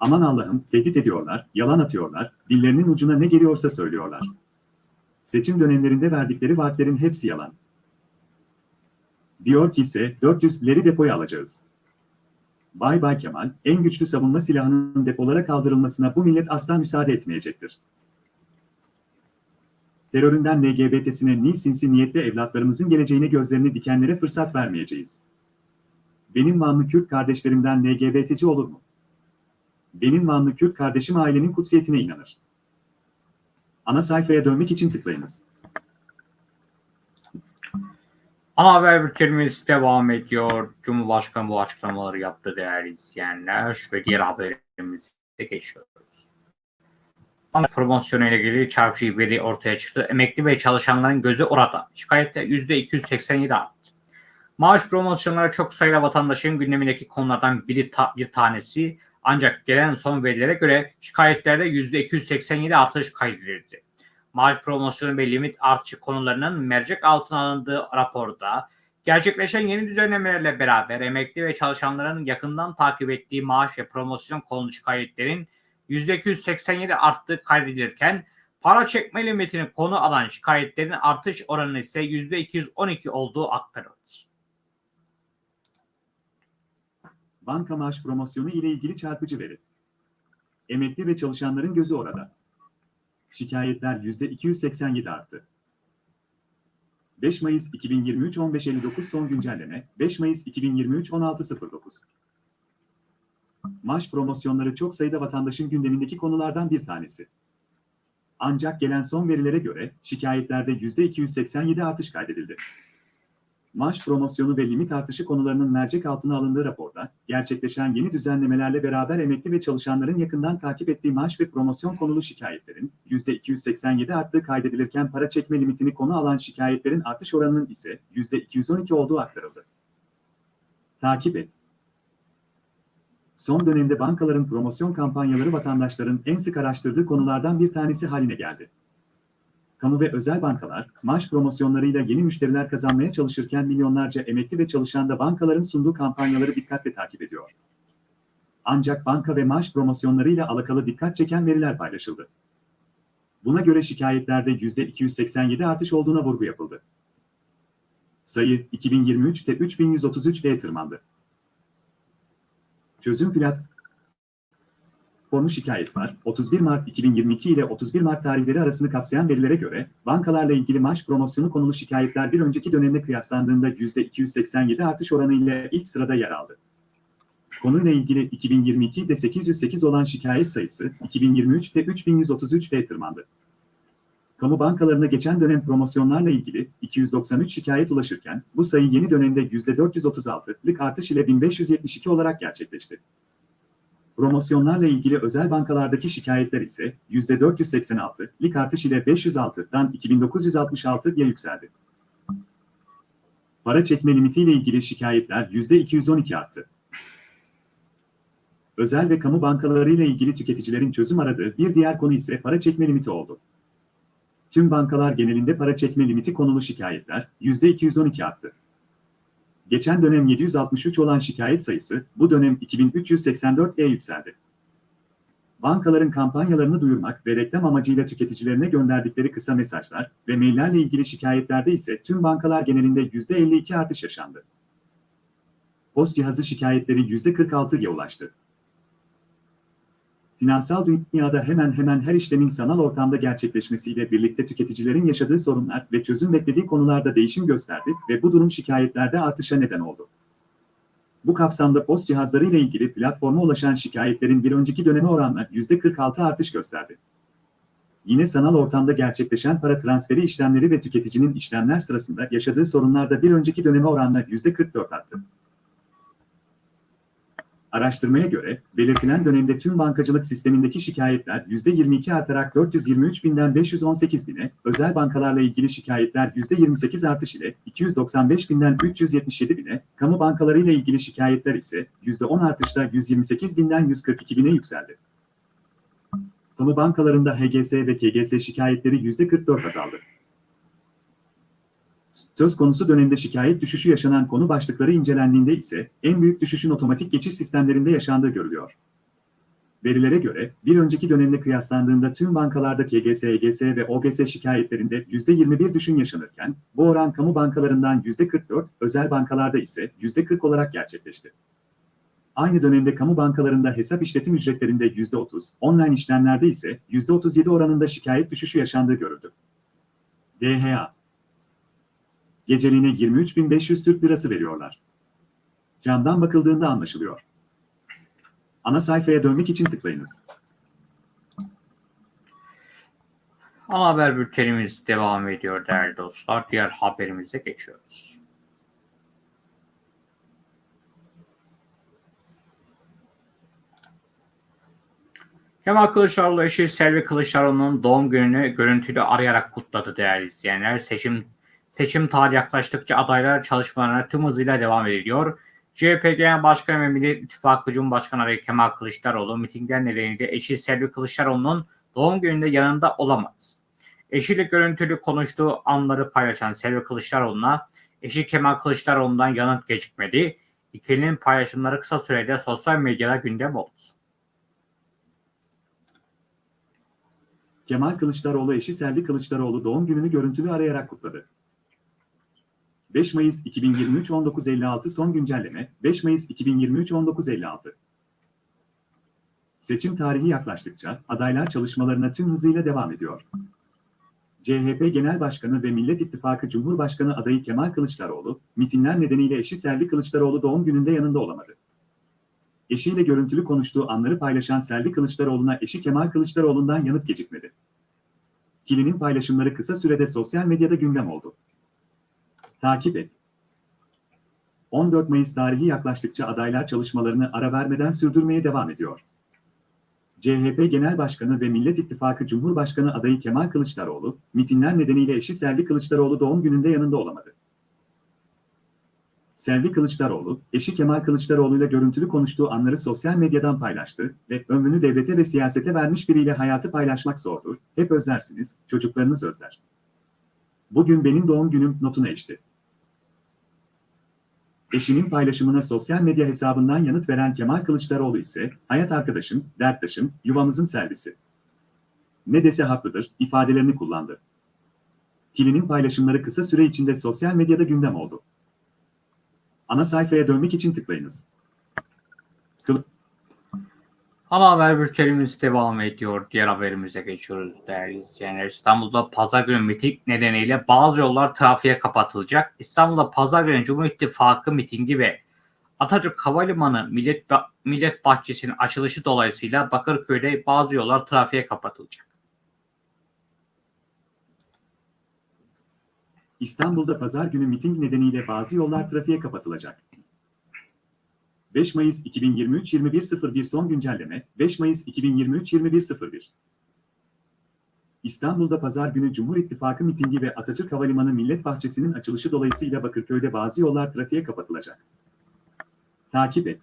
Aman Allah'ım, tehdit ediyorlar, yalan atıyorlar, dillerinin ucuna ne geliyorsa söylüyorlar. Seçim dönemlerinde verdikleri vaatlerin hepsi yalan. Diyor ki ise 400'leri depoya alacağız. Bay Bay Kemal, en güçlü savunma silahının depolara kaldırılmasına bu millet asla müsaade etmeyecektir. Teröründen LGBT'sine ni sinsi niyetle evlatlarımızın geleceğine gözlerini dikenlere fırsat vermeyeceğiz. Benim Vanlı Kürt kardeşlerimden LGBT'ci olur mu? Benim Vanlı Kürt kardeşim ailenin kutsiyetine inanır. Ana sayfaya dönmek için tıklayınız. Ana haber bültenimiz devam ediyor. Cumhurbaşkanı bu açıklamaları yaptı değerli izleyenler ve diğer haberimize geçiyoruz. Maaş promosyonu ile ilgili çarpıcı veri ortaya çıktı. Emekli ve çalışanların gözü orada. Şikayetler %287 arttı. Maaş promosyonları çok sayıda vatandaşın gündemindeki konulardan biri ta- bir tanesi. Ancak gelen son verilere göre şikayetlerde %287 artış kaydedildi. Maaş promosyonu ve limit artışı konularının mercek altına alındığı raporda gerçekleşen yeni düzenlemelerle beraber emekli ve çalışanların yakından takip ettiği maaş ve promosyon konulu şikayetlerin %287 arttığı kaydedilirken para çekme limitini konu alan şikayetlerin artış oranı ise %212 olduğu aktarıldı. Banka maaş promosyonu ile ilgili çarpıcı veri. Emekli ve çalışanların gözü orada. Şikayetler %287 arttı. 5 Mayıs 2023 15.59 son güncelleme 5 Mayıs 2023 16.09 Maaş promosyonları çok sayıda vatandaşın gündemindeki konulardan bir tanesi. Ancak gelen son verilere göre şikayetlerde %287 artış kaydedildi. Maaş promosyonu ve limit artışı konularının mercek altına alındığı raporda, gerçekleşen yeni düzenlemelerle beraber emekli ve çalışanların yakından takip ettiği maaş ve promosyon konulu şikayetlerin %287 arttığı kaydedilirken para çekme limitini konu alan şikayetlerin artış oranının ise %212 olduğu aktarıldı. Takip et. Son dönemde bankaların promosyon kampanyaları vatandaşların en sık araştırdığı konulardan bir tanesi haline geldi. Kamu ve özel bankalar, maaş promosyonlarıyla yeni müşteriler kazanmaya çalışırken milyonlarca emekli ve çalışan da bankaların sunduğu kampanyaları dikkatle takip ediyor. Ancak banka ve maaş promosyonlarıyla alakalı dikkat çeken veriler paylaşıldı. Buna göre şikayetlerde %287 artış olduğuna vurgu yapıldı. Sayı 2023'te 3133'e tırmandı. Çözüm platformu Konu şikayet var. 31 Mart 2022 ile 31 Mart tarihleri arasını kapsayan verilere göre bankalarla ilgili maaş promosyonu konulu şikayetler bir önceki dönemle kıyaslandığında %287 artış oranı ile ilk sırada yer aldı. Konuyla ilgili 2022'de 808 olan şikayet sayısı 2023'te 3133'e tırmandı. Kamu bankalarına geçen dönem promosyonlarla ilgili 293 şikayet ulaşırken bu sayı yeni dönemde %436'lık artış ile 1572 olarak gerçekleşti. Promosyonlarla ilgili özel bankalardaki şikayetler ise %486, lik artış ile 506'dan 2966'ya yükseldi. Para çekme limitiyle ilgili şikayetler %212 arttı. Özel ve kamu bankalarıyla ilgili tüketicilerin çözüm aradığı bir diğer konu ise para çekme limiti oldu. Tüm bankalar genelinde para çekme limiti konulu şikayetler %212 arttı. Geçen dönem 763 olan şikayet sayısı bu dönem 2384'e yükseldi. Bankaların kampanyalarını duyurmak ve reklam amacıyla tüketicilerine gönderdikleri kısa mesajlar ve maillerle ilgili şikayetlerde ise tüm bankalar genelinde %52 artış yaşandı. Post cihazı şikayetleri %46'ya ulaştı. Finansal dünyada hemen hemen her işlemin sanal ortamda gerçekleşmesiyle birlikte tüketicilerin yaşadığı sorunlar ve çözüm beklediği konularda değişim gösterdi ve bu durum şikayetlerde artışa neden oldu. Bu kapsamda post cihazları ile ilgili platforma ulaşan şikayetlerin bir önceki döneme oranla %46 artış gösterdi. Yine sanal ortamda gerçekleşen para transferi işlemleri ve tüketicinin işlemler sırasında yaşadığı sorunlar da bir önceki döneme oranla %44 arttı. Araştırmaya göre, belirtilen dönemde tüm bankacılık sistemindeki şikayetler %22 artarak 423 binden 518 bine, özel bankalarla ilgili şikayetler %28 artış ile 295 binden 377 bine, kamu bankalarıyla ilgili şikayetler ise %10 artışla 128 binden 142 bine yükseldi. Kamu bankalarında HGS ve KGS şikayetleri %44 azaldı. Söz konusu dönemde şikayet düşüşü yaşanan konu başlıkları incelendiğinde ise en büyük düşüşün otomatik geçiş sistemlerinde yaşandığı görülüyor. Verilere göre bir önceki dönemle kıyaslandığında tüm bankalarda KGS, EGS ve OGS şikayetlerinde %21 düşün yaşanırken bu oran kamu bankalarından %44, özel bankalarda ise %40 olarak gerçekleşti. Aynı dönemde kamu bankalarında hesap işletim ücretlerinde %30, online işlemlerde ise %37 oranında şikayet düşüşü yaşandığı görüldü. DHA Geceliğine 23.500 Türk Lirası veriyorlar. Camdan bakıldığında anlaşılıyor. Ana sayfaya dönmek için tıklayınız. Ana haber bültenimiz devam ediyor değerli dostlar. Diğer haberimize geçiyoruz. Kemal Kılıçdaroğlu eşi Selvi Kılıçdaroğlu'nun doğum gününü görüntülü arayarak kutladı değerli izleyenler. Seçim seçim tarihi yaklaştıkça adaylar çalışmalarına tüm hızıyla devam ediliyor. CHP Genel Başkanı ve Millet İttifakı Cumhurbaşkanı adayı Kemal Kılıçdaroğlu mitingler nedeniyle eşi Selvi Kılıçdaroğlu'nun doğum gününde yanında olamaz. Eşiyle görüntülü konuştuğu anları paylaşan Selvi Kılıçdaroğlu'na eşi Kemal Kılıçdaroğlu'ndan yanıt gecikmedi. İkilinin paylaşımları kısa sürede sosyal medyada gündem oldu. Kemal Kılıçdaroğlu eşi Selvi Kılıçdaroğlu doğum gününü görüntülü arayarak kutladı. 5 Mayıs 2023 1956 son güncelleme 5 Mayıs 2023 1956 Seçim tarihi yaklaştıkça adaylar çalışmalarına tüm hızıyla devam ediyor. CHP Genel Başkanı ve Millet İttifakı Cumhurbaşkanı adayı Kemal Kılıçdaroğlu, mitingler nedeniyle eşi Selvi Kılıçdaroğlu doğum gününde yanında olamadı. Eşiyle görüntülü konuştuğu anları paylaşan Selvi Kılıçdaroğlu'na eşi Kemal Kılıçdaroğlu'ndan yanıt gecikmedi. Kilinin paylaşımları kısa sürede sosyal medyada gündem oldu. Takip et. 14 Mayıs tarihi yaklaştıkça adaylar çalışmalarını ara vermeden sürdürmeye devam ediyor. CHP Genel Başkanı ve Millet İttifakı Cumhurbaşkanı adayı Kemal Kılıçdaroğlu, mitingler nedeniyle eşi Selvi Kılıçdaroğlu doğum gününde yanında olamadı. Selvi Kılıçdaroğlu, eşi Kemal Kılıçdaroğlu ile görüntülü konuştuğu anları sosyal medyadan paylaştı ve ömrünü devlete ve siyasete vermiş biriyle hayatı paylaşmak zordur, hep özlersiniz, çocuklarınız özler. Bugün benim doğum günüm notuna eşti. Eşinin paylaşımına sosyal medya hesabından yanıt veren Kemal Kılıçdaroğlu ise, hayat arkadaşım, derttaşım, yuvamızın servisi. Ne dese haklıdır, ifadelerini kullandı. Kilinin paylaşımları kısa süre içinde sosyal medyada gündem oldu. Ana sayfaya dönmek için tıklayınız. Kıl Ana haber bültenimiz devam ediyor. Diğer haberimize geçiyoruz değerli izleyenler. İstanbul'da pazar günü miting nedeniyle bazı yollar trafiğe kapatılacak. İstanbul'da pazar günü Cumhur İttifakı mitingi ve Atatürk Havalimanı Millet, Millet Bahçesi'nin açılışı dolayısıyla Bakırköy'de bazı yollar trafiğe kapatılacak. İstanbul'da pazar günü miting nedeniyle bazı yollar trafiğe kapatılacak. 5 Mayıs 2023 21.01 son güncelleme 5 Mayıs 2023 21.01 İstanbul'da pazar günü Cumhur İttifakı mitingi ve Atatürk Havalimanı Millet Bahçesi'nin açılışı dolayısıyla Bakırköy'de bazı yollar trafiğe kapatılacak. Takip et.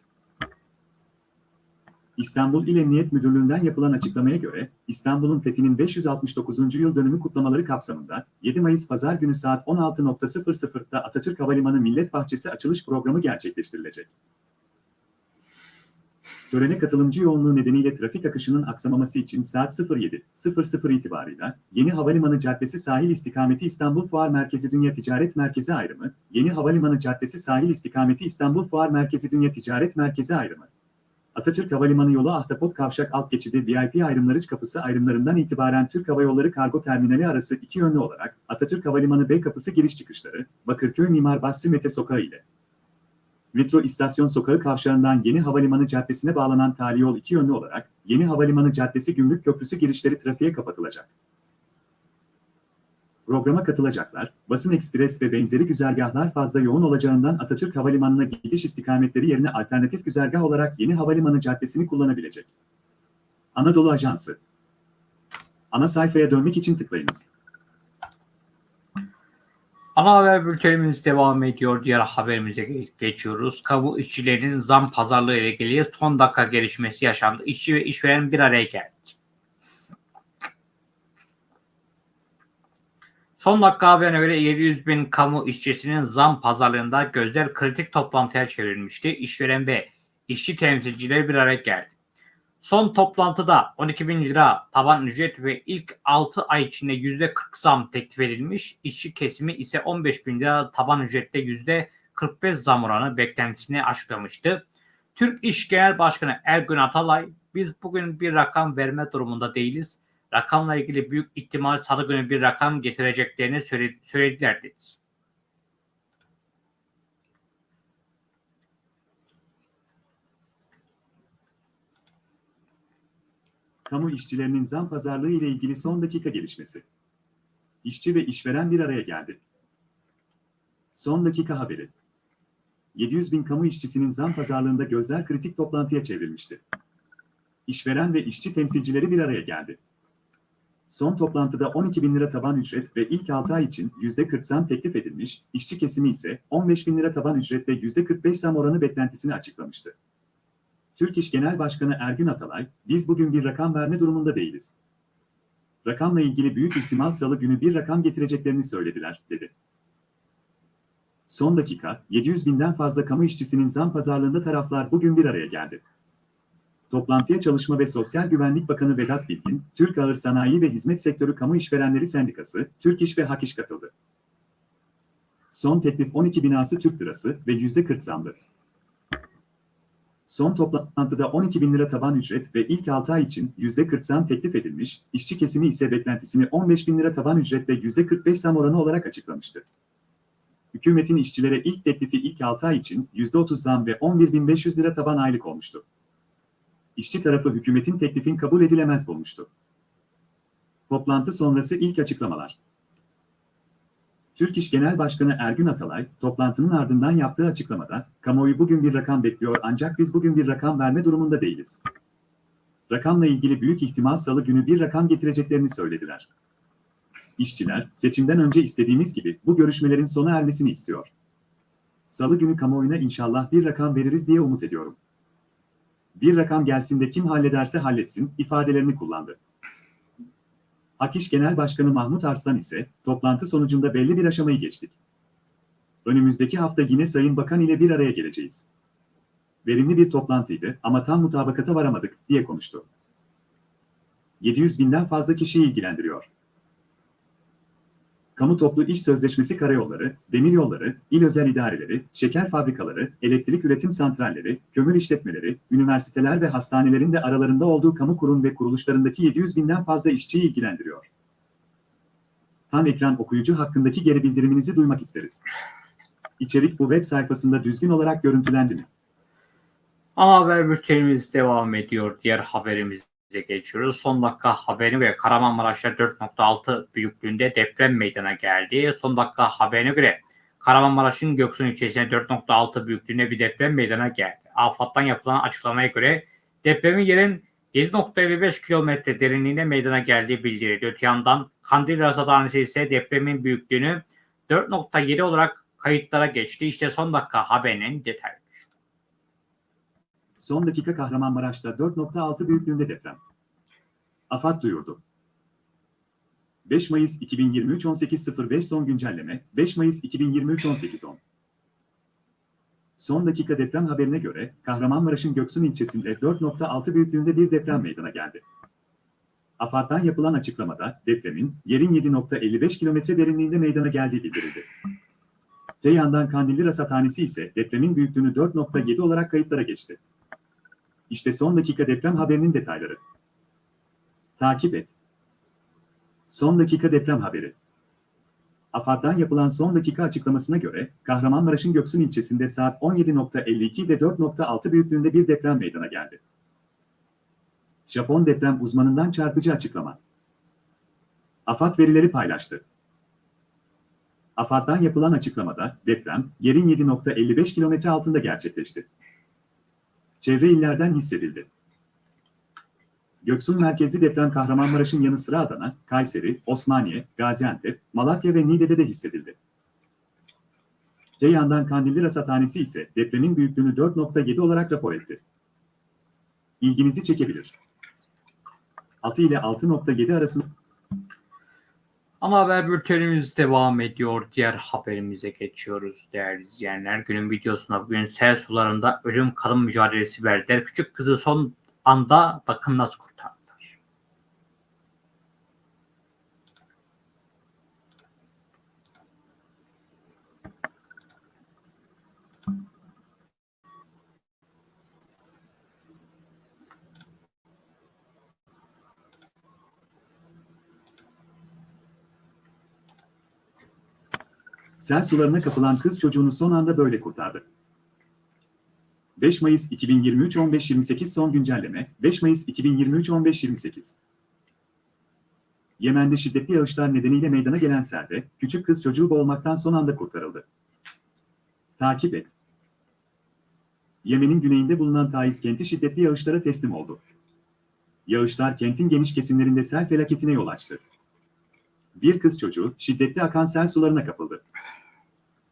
İstanbul İl Emniyet Müdürlüğü'nden yapılan açıklamaya göre, İstanbul'un fethinin 569. yıl dönümü kutlamaları kapsamında 7 Mayıs Pazar günü saat 16.00'da Atatürk Havalimanı Millet Bahçesi açılış programı gerçekleştirilecek. Törene katılımcı yoğunluğu nedeniyle trafik akışının aksamaması için saat 07.00 itibarıyla Yeni Havalimanı Caddesi sahil istikameti İstanbul Fuar Merkezi Dünya Ticaret Merkezi ayrımı, Yeni Havalimanı Caddesi sahil istikameti İstanbul Fuar Merkezi Dünya Ticaret Merkezi ayrımı, Atatürk Havalimanı yolu Ahtapot Kavşak alt geçidi VIP ayrımları kapısı ayrımlarından itibaren Türk Hava Yolları Kargo Terminali arası iki yönlü olarak Atatürk Havalimanı B kapısı giriş çıkışları, Bakırköy Mimar Basri Mete Sokağı ile Metro İstasyon Sokağı kavşağından Yeni Havalimanı Caddesi'ne bağlanan tali yol iki yönlü olarak Yeni Havalimanı Caddesi Gümrük Köprüsü girişleri trafiğe kapatılacak. Programa katılacaklar, basın ekspres ve benzeri güzergahlar fazla yoğun olacağından Atatürk Havalimanı'na gidiş istikametleri yerine alternatif güzergah olarak Yeni Havalimanı Caddesi'ni kullanabilecek. Anadolu Ajansı Ana sayfaya dönmek için tıklayınız. Ana haber bültenimiz devam ediyor. Diğer haberimize ge- geçiyoruz. Kamu işçilerinin zam pazarlığı ile ilgili son dakika gelişmesi yaşandı. İşçi ve işveren bir araya geldi. Son dakika haberine göre 700 bin kamu işçisinin zam pazarlığında gözler kritik toplantıya çevrilmişti. İşveren ve işçi temsilcileri bir araya geldi. Son toplantıda 12 bin lira taban ücret ve ilk 6 ay içinde %40 zam teklif edilmiş. İşçi kesimi ise 15 bin lira taban ücrette %45 zam oranı beklentisini açıklamıştı. Türk İş Genel Başkanı Ergün Atalay, biz bugün bir rakam verme durumunda değiliz. Rakamla ilgili büyük ihtimal salı günü bir rakam getireceklerini söyle- söylediler dedi. Kamu işçilerinin zam pazarlığı ile ilgili son dakika gelişmesi. İşçi ve işveren bir araya geldi. Son dakika haberi. 700 bin kamu işçisinin zam pazarlığında gözler kritik toplantıya çevrilmişti. İşveren ve işçi temsilcileri bir araya geldi. Son toplantıda 12 bin lira taban ücret ve ilk 6 ay için %40 zam teklif edilmiş, işçi kesimi ise 15 bin lira taban ücret ve %45 zam oranı beklentisini açıklamıştı. Türk İş Genel Başkanı Ergün Atalay, biz bugün bir rakam verme durumunda değiliz. Rakamla ilgili büyük ihtimal salı günü bir rakam getireceklerini söylediler, dedi. Son dakika, 700 binden fazla kamu işçisinin zam pazarlığında taraflar bugün bir araya geldi. Toplantıya Çalışma ve Sosyal Güvenlik Bakanı Vedat Bilgin, Türk Ağır Sanayi ve Hizmet Sektörü Kamu İşverenleri Sendikası, Türk İş ve Hak İş katıldı. Son teklif 12 binası Türk lirası ve %40 zamdı. Son toplantıda 12 bin lira taban ücret ve ilk 6 ay için %40 zam teklif edilmiş, işçi kesimi ise beklentisini 15 bin lira taban ücret ve %45 zam oranı olarak açıklamıştı. Hükümetin işçilere ilk teklifi ilk 6 ay için %30 zam ve 11.500 lira taban aylık olmuştu. İşçi tarafı hükümetin teklifin kabul edilemez bulmuştu. Toplantı sonrası ilk açıklamalar. Türk İş Genel Başkanı Ergün Atalay, toplantının ardından yaptığı açıklamada, kamuoyu bugün bir rakam bekliyor ancak biz bugün bir rakam verme durumunda değiliz. Rakamla ilgili büyük ihtimal salı günü bir rakam getireceklerini söylediler. İşçiler, seçimden önce istediğimiz gibi bu görüşmelerin sona ermesini istiyor. Salı günü kamuoyuna inşallah bir rakam veririz diye umut ediyorum. Bir rakam gelsin de kim hallederse halletsin ifadelerini kullandı. Akiş Genel Başkanı Mahmut Arslan ise toplantı sonucunda belli bir aşamayı geçtik. Önümüzdeki hafta yine Sayın Bakan ile bir araya geleceğiz. Verimli bir toplantıydı ama tam mutabakata varamadık diye konuştu. 700 binden fazla kişiyi ilgilendiriyor. Kamu toplu iş sözleşmesi karayolları, demiryolları, il özel idareleri, şeker fabrikaları, elektrik üretim santralleri, kömür işletmeleri, üniversiteler ve hastanelerin de aralarında olduğu kamu kurum ve kuruluşlarındaki 700 binden fazla işçiyi ilgilendiriyor. Tam ekran okuyucu hakkındaki geri bildiriminizi duymak isteriz. İçerik bu web sayfasında düzgün olarak görüntülendi mi? Ana haber bültenimiz devam ediyor. Diğer haberimize geçiyoruz. Son dakika haberi ve Kahramanmaraş'ta 4.6 büyüklüğünde deprem meydana geldi. Son dakika haberine göre Kahramanmaraş'ın Göksun ilçesine 4.6 büyüklüğünde bir deprem meydana geldi. AFAD'dan yapılan açıklamaya göre depremin yerin 7.55 kilometre derinliğine meydana geldiği bildirildi. Öte yandan Kandil Rasathanesi ise depremin büyüklüğünü 4.7 olarak kayıtlara geçti. İşte son dakika haberinin detayları. Son dakika Kahramanmaraş'ta 4.6 büyüklüğünde deprem. AFAD duyurdu. 5 Mayıs 2023 18.05 son güncelleme 5 Mayıs 2023 18.10 Son dakika deprem haberine göre Kahramanmaraş'ın Göksun ilçesinde 4.6 büyüklüğünde bir deprem meydana geldi. AFAD'dan yapılan açıklamada depremin yerin 7.55 kilometre derinliğinde meydana geldiği bildirildi. Te yandan Kandilli Rasathanesi ise depremin büyüklüğünü 4.7 olarak kayıtlara geçti. İşte son dakika deprem haberinin detayları. Takip et. Son dakika deprem haberi. AFAD'dan yapılan son dakika açıklamasına göre Kahramanmaraş'ın Göksun ilçesinde saat 17.52'de 4.6 büyüklüğünde bir deprem meydana geldi. Japon deprem uzmanından çarpıcı açıklama. AFAD verileri paylaştı. AFAD'dan yapılan açıklamada deprem yerin 7.55 kilometre altında gerçekleşti. Çevre illerden hissedildi. Göksun merkezli deprem Kahramanmaraş'ın yanı sıra Adana, Kayseri, Osmaniye, Gaziantep, Malatya ve Niğde'de de hissedildi. Ceyhan'dan Kandilli Rasathanesi ise depremin büyüklüğünü 4.7 olarak rapor etti. İlginizi çekebilir. 6 ile 6.7 arasında Ana haber bültenimiz devam ediyor. Diğer haberimize geçiyoruz değerli izleyenler. Günün videosuna bugün sel sularında ölüm kalım mücadelesi verdiler. Küçük kızı son anda bakın nasıl kurtardılar. Sel sularına kapılan kız çocuğunu son anda böyle kurtardı. 5 Mayıs 2023 15.28 son güncelleme 5 Mayıs 2023 15.28 Yemen'de şiddetli yağışlar nedeniyle meydana gelen selde küçük kız çocuğu boğulmaktan son anda kurtarıldı. Takip et. Yemen'in güneyinde bulunan Taiz kenti şiddetli yağışlara teslim oldu. Yağışlar kentin geniş kesimlerinde sel felaketine yol açtı. Bir kız çocuğu şiddetli akan sel sularına kapıldı.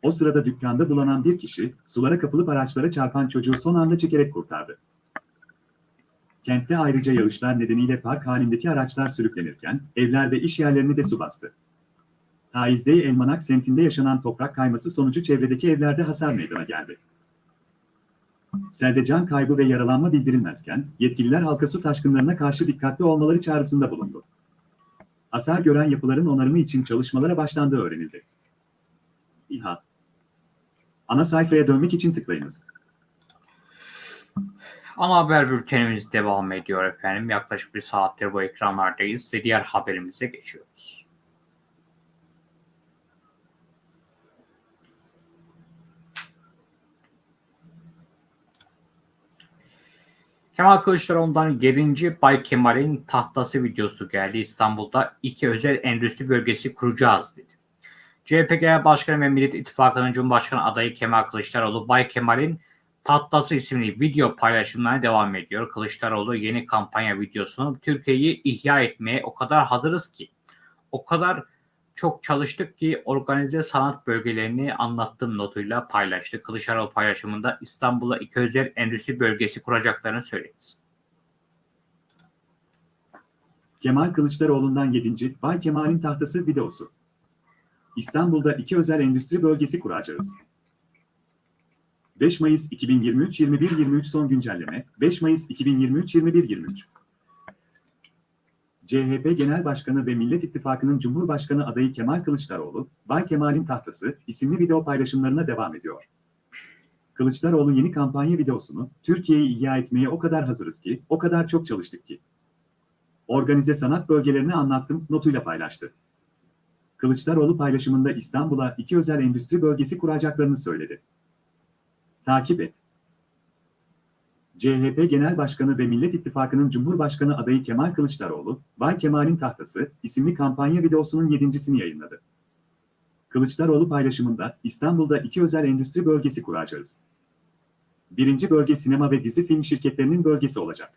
O sırada dükkanda bulanan bir kişi, sulara kapılıp araçlara çarpan çocuğu son anda çekerek kurtardı. Kentte ayrıca yağışlar nedeniyle park halindeki araçlar sürüklenirken, evler ve iş yerlerini de su bastı. Taizde Elmanak semtinde yaşanan toprak kayması sonucu çevredeki evlerde hasar meydana geldi. Selde can kaybı ve yaralanma bildirilmezken, yetkililer halka su taşkınlarına karşı dikkatli olmaları çağrısında bulundu. Hasar gören yapıların onarımı için çalışmalara başlandığı öğrenildi. İHA Ana sayfaya dönmek için tıklayınız. Ana haber bültenimiz devam ediyor efendim. Yaklaşık bir saattir bu ekranlardayız ve diğer haberimize geçiyoruz. Kemal Kılıçdaroğlu'ndan 7. Bay Kemal'in tahtası videosu geldi. İstanbul'da iki özel endüstri bölgesi kuracağız dedi. CHP Genel Başkanı ve Millet İttifakı'nın Cumhurbaşkanı adayı Kemal Kılıçdaroğlu, Bay Kemal'in Tatlası isimli video paylaşımlarına devam ediyor. Kılıçdaroğlu yeni kampanya videosunu Türkiye'yi ihya etmeye o kadar hazırız ki, o kadar çok çalıştık ki organize sanat bölgelerini anlattığım notuyla paylaştı. Kılıçdaroğlu paylaşımında İstanbul'a iki özel endüstri bölgesi kuracaklarını söyledi. Kemal Kılıçdaroğlu'ndan 7. Bay Kemal'in tahtası videosu. İstanbul'da iki özel endüstri bölgesi kuracağız. 5 Mayıs 2023 21-23 son güncelleme 5 Mayıs 2023 21-23 CHP Genel Başkanı ve Millet İttifakı'nın Cumhurbaşkanı adayı Kemal Kılıçdaroğlu, Bay Kemal'in Tahtası isimli video paylaşımlarına devam ediyor. Kılıçdaroğlu yeni kampanya videosunu Türkiye'yi ihya etmeye o kadar hazırız ki, o kadar çok çalıştık ki. Organize sanat bölgelerini anlattım notuyla paylaştı. Kılıçdaroğlu paylaşımında İstanbul'a iki özel endüstri bölgesi kuracaklarını söyledi. Takip et. CHP Genel Başkanı ve Millet İttifakı'nın Cumhurbaşkanı adayı Kemal Kılıçdaroğlu, Bay Kemal'in Tahtası isimli kampanya videosunun yedincisini yayınladı. Kılıçdaroğlu paylaşımında İstanbul'da iki özel endüstri bölgesi kuracağız. Birinci bölge sinema ve dizi film şirketlerinin bölgesi olacak.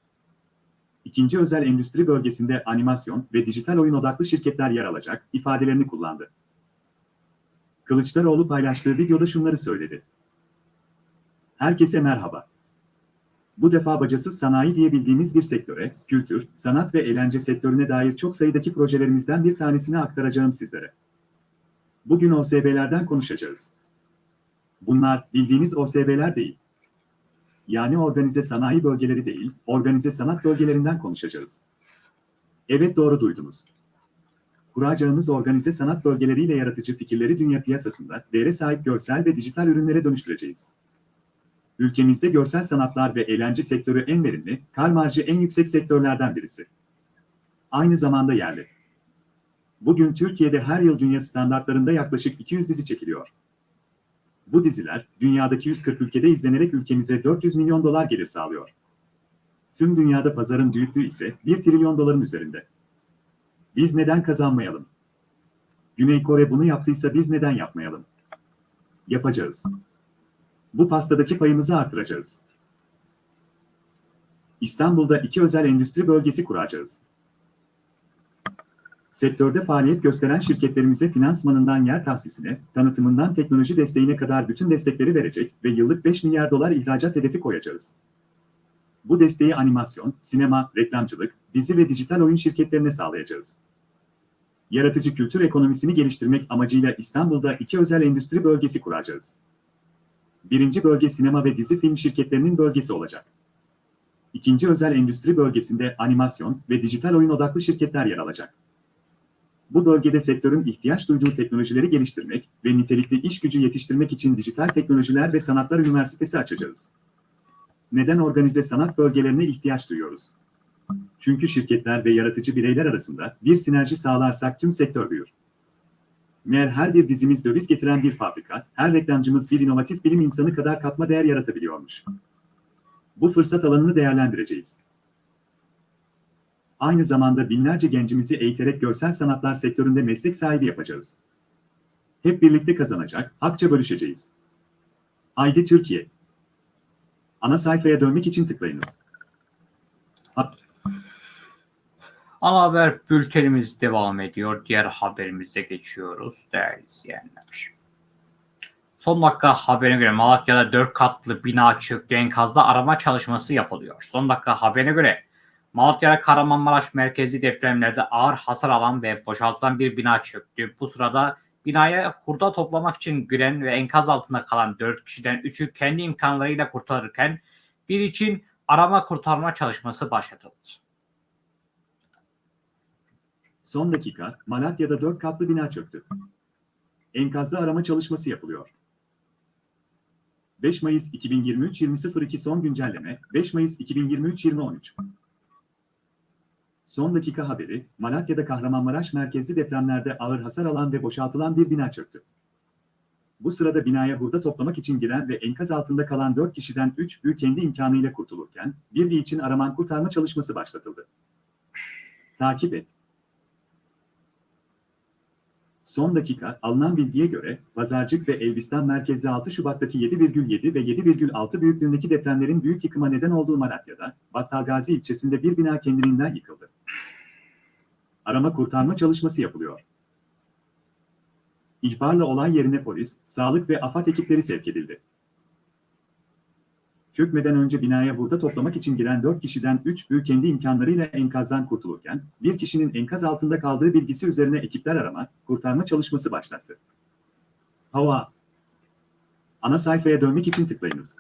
İkinci özel endüstri bölgesinde animasyon ve dijital oyun odaklı şirketler yer alacak ifadelerini kullandı. Kılıçdaroğlu paylaştığı videoda şunları söyledi. Herkese merhaba. Bu defa bacasız sanayi diyebildiğimiz bir sektöre, kültür, sanat ve eğlence sektörüne dair çok sayıdaki projelerimizden bir tanesini aktaracağım sizlere. Bugün OSB'lerden konuşacağız. Bunlar bildiğiniz OSB'ler değil. Yani organize sanayi bölgeleri değil, organize sanat bölgelerinden konuşacağız. Evet doğru duydunuz. Kuracağımız organize sanat bölgeleriyle yaratıcı fikirleri dünya piyasasında değere sahip görsel ve dijital ürünlere dönüştüreceğiz. Ülkemizde görsel sanatlar ve eğlence sektörü en verimli, kar marjı en yüksek sektörlerden birisi. Aynı zamanda yerli. Bugün Türkiye'de her yıl dünya standartlarında yaklaşık 200 dizi çekiliyor. Bu diziler, dünyadaki 140 ülkede izlenerek ülkemize 400 milyon dolar gelir sağlıyor. Tüm dünyada pazarın büyüklüğü ise 1 trilyon doların üzerinde. Biz neden kazanmayalım? Güney Kore bunu yaptıysa biz neden yapmayalım? Yapacağız. Bu pastadaki payımızı artıracağız. İstanbul'da iki özel endüstri bölgesi kuracağız. Sektörde faaliyet gösteren şirketlerimize finansmanından yer tahsisine, tanıtımından teknoloji desteğine kadar bütün destekleri verecek ve yıllık 5 milyar dolar ihracat hedefi koyacağız. Bu desteği animasyon, sinema, reklamcılık, dizi ve dijital oyun şirketlerine sağlayacağız. Yaratıcı kültür ekonomisini geliştirmek amacıyla İstanbul'da iki özel endüstri bölgesi kuracağız. Birinci bölge sinema ve dizi film şirketlerinin bölgesi olacak. İkinci özel endüstri bölgesinde animasyon ve dijital oyun odaklı şirketler yer alacak. Bu bölgede sektörün ihtiyaç duyduğu teknolojileri geliştirmek ve nitelikli iş gücü yetiştirmek için Dijital Teknolojiler ve Sanatlar Üniversitesi açacağız. Neden organize sanat bölgelerine ihtiyaç duyuyoruz? Çünkü şirketler ve yaratıcı bireyler arasında bir sinerji sağlarsak tüm sektör büyür. Meğer her bir dizimiz döviz getiren bir fabrika, her reklamcımız bir inovatif bilim insanı kadar katma değer yaratabiliyormuş. Bu fırsat alanını değerlendireceğiz. Aynı zamanda binlerce gencimizi eğiterek görsel sanatlar sektöründe meslek sahibi yapacağız. Hep birlikte kazanacak, hakça bölüşeceğiz. Haydi Türkiye. Ana sayfaya dönmek için tıklayınız. Ana haber bültenimiz devam ediyor. Diğer haberimize geçiyoruz değerli izleyenler. Son dakika haberine göre Malatya'da 4 katlı bina çöktü enkazda arama çalışması yapılıyor. Son dakika haberine göre Malatya'da Kahramanmaraş merkezi depremlerde ağır hasar alan ve boşaltılan bir bina çöktü. Bu sırada binaya hurda toplamak için giren ve enkaz altında kalan 4 kişiden 3'ü kendi imkanlarıyla kurtarırken bir için arama kurtarma çalışması başlatıldı. Son dakika, Malatya'da 4 katlı bina çöktü. Enkazda arama çalışması yapılıyor. 5 Mayıs 2023 20.02 son güncelleme, 5 Mayıs 2023 20.13. Son dakika haberi, Malatya'da Kahramanmaraş merkezli depremlerde ağır hasar alan ve boşaltılan bir bina çöktü. Bu sırada binaya hurda toplamak için giren ve enkaz altında kalan 4 kişiden 3'ü kendi imkanıyla kurtulurken, bir için araman kurtarma çalışması başlatıldı. Takip et. Son dakika alınan bilgiye göre Pazarcık ve Elbistan merkezli 6 Şubat'taki 7,7 ve 7,6 büyüklüğündeki depremlerin büyük yıkıma neden olduğu Malatya'da, Battalgazi ilçesinde bir bina kendiliğinden yıkıldı. Arama kurtarma çalışması yapılıyor. İhbarla olay yerine polis, sağlık ve AFAD ekipleri sevk edildi. Çökmeden önce binaya burada toplamak için giren 4 kişiden 3'ü kendi imkanlarıyla enkazdan kurtulurken, bir kişinin enkaz altında kaldığı bilgisi üzerine ekipler arama, kurtarma çalışması başlattı. Hava Ana sayfaya dönmek için tıklayınız.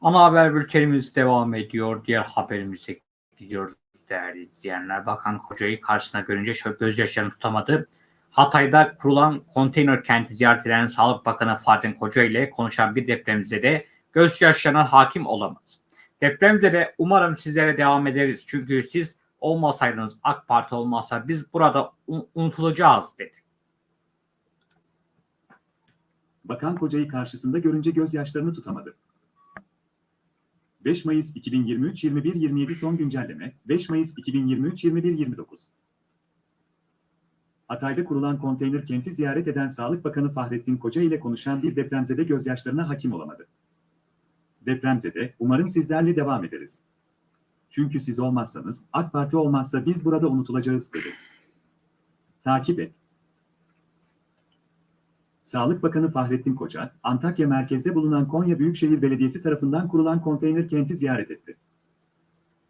Ana haber bültenimiz devam ediyor. Diğer haberimize gidiyoruz değerli izleyenler. Bakan Koca'yı karşısına görünce gözyaşlarını tutamadı. Hatay'da kurulan konteyner kenti ziyaret eden Sağlık Bakanı Fahrettin Koca ile konuşan bir depremzede gözyaşlarına hakim olamaz. Depremzede umarım sizlere devam ederiz. Çünkü siz olmasaydınız AK Parti olmazsa biz burada un- unutulacağız dedi. Bakan kocayı karşısında görünce gözyaşlarını tutamadı. 5 Mayıs 2023 21.27 son güncelleme 5 Mayıs 2023 21.29 Hatay'da kurulan konteyner kenti ziyaret eden Sağlık Bakanı Fahrettin Koca ile konuşan bir depremzede gözyaşlarına hakim olamadı. Depremzede, umarım sizlerle devam ederiz. Çünkü siz olmazsanız, AK Parti olmazsa biz burada unutulacağız dedi. Takip et. Sağlık Bakanı Fahrettin Koca, Antakya merkezde bulunan Konya Büyükşehir Belediyesi tarafından kurulan konteyner kenti ziyaret etti.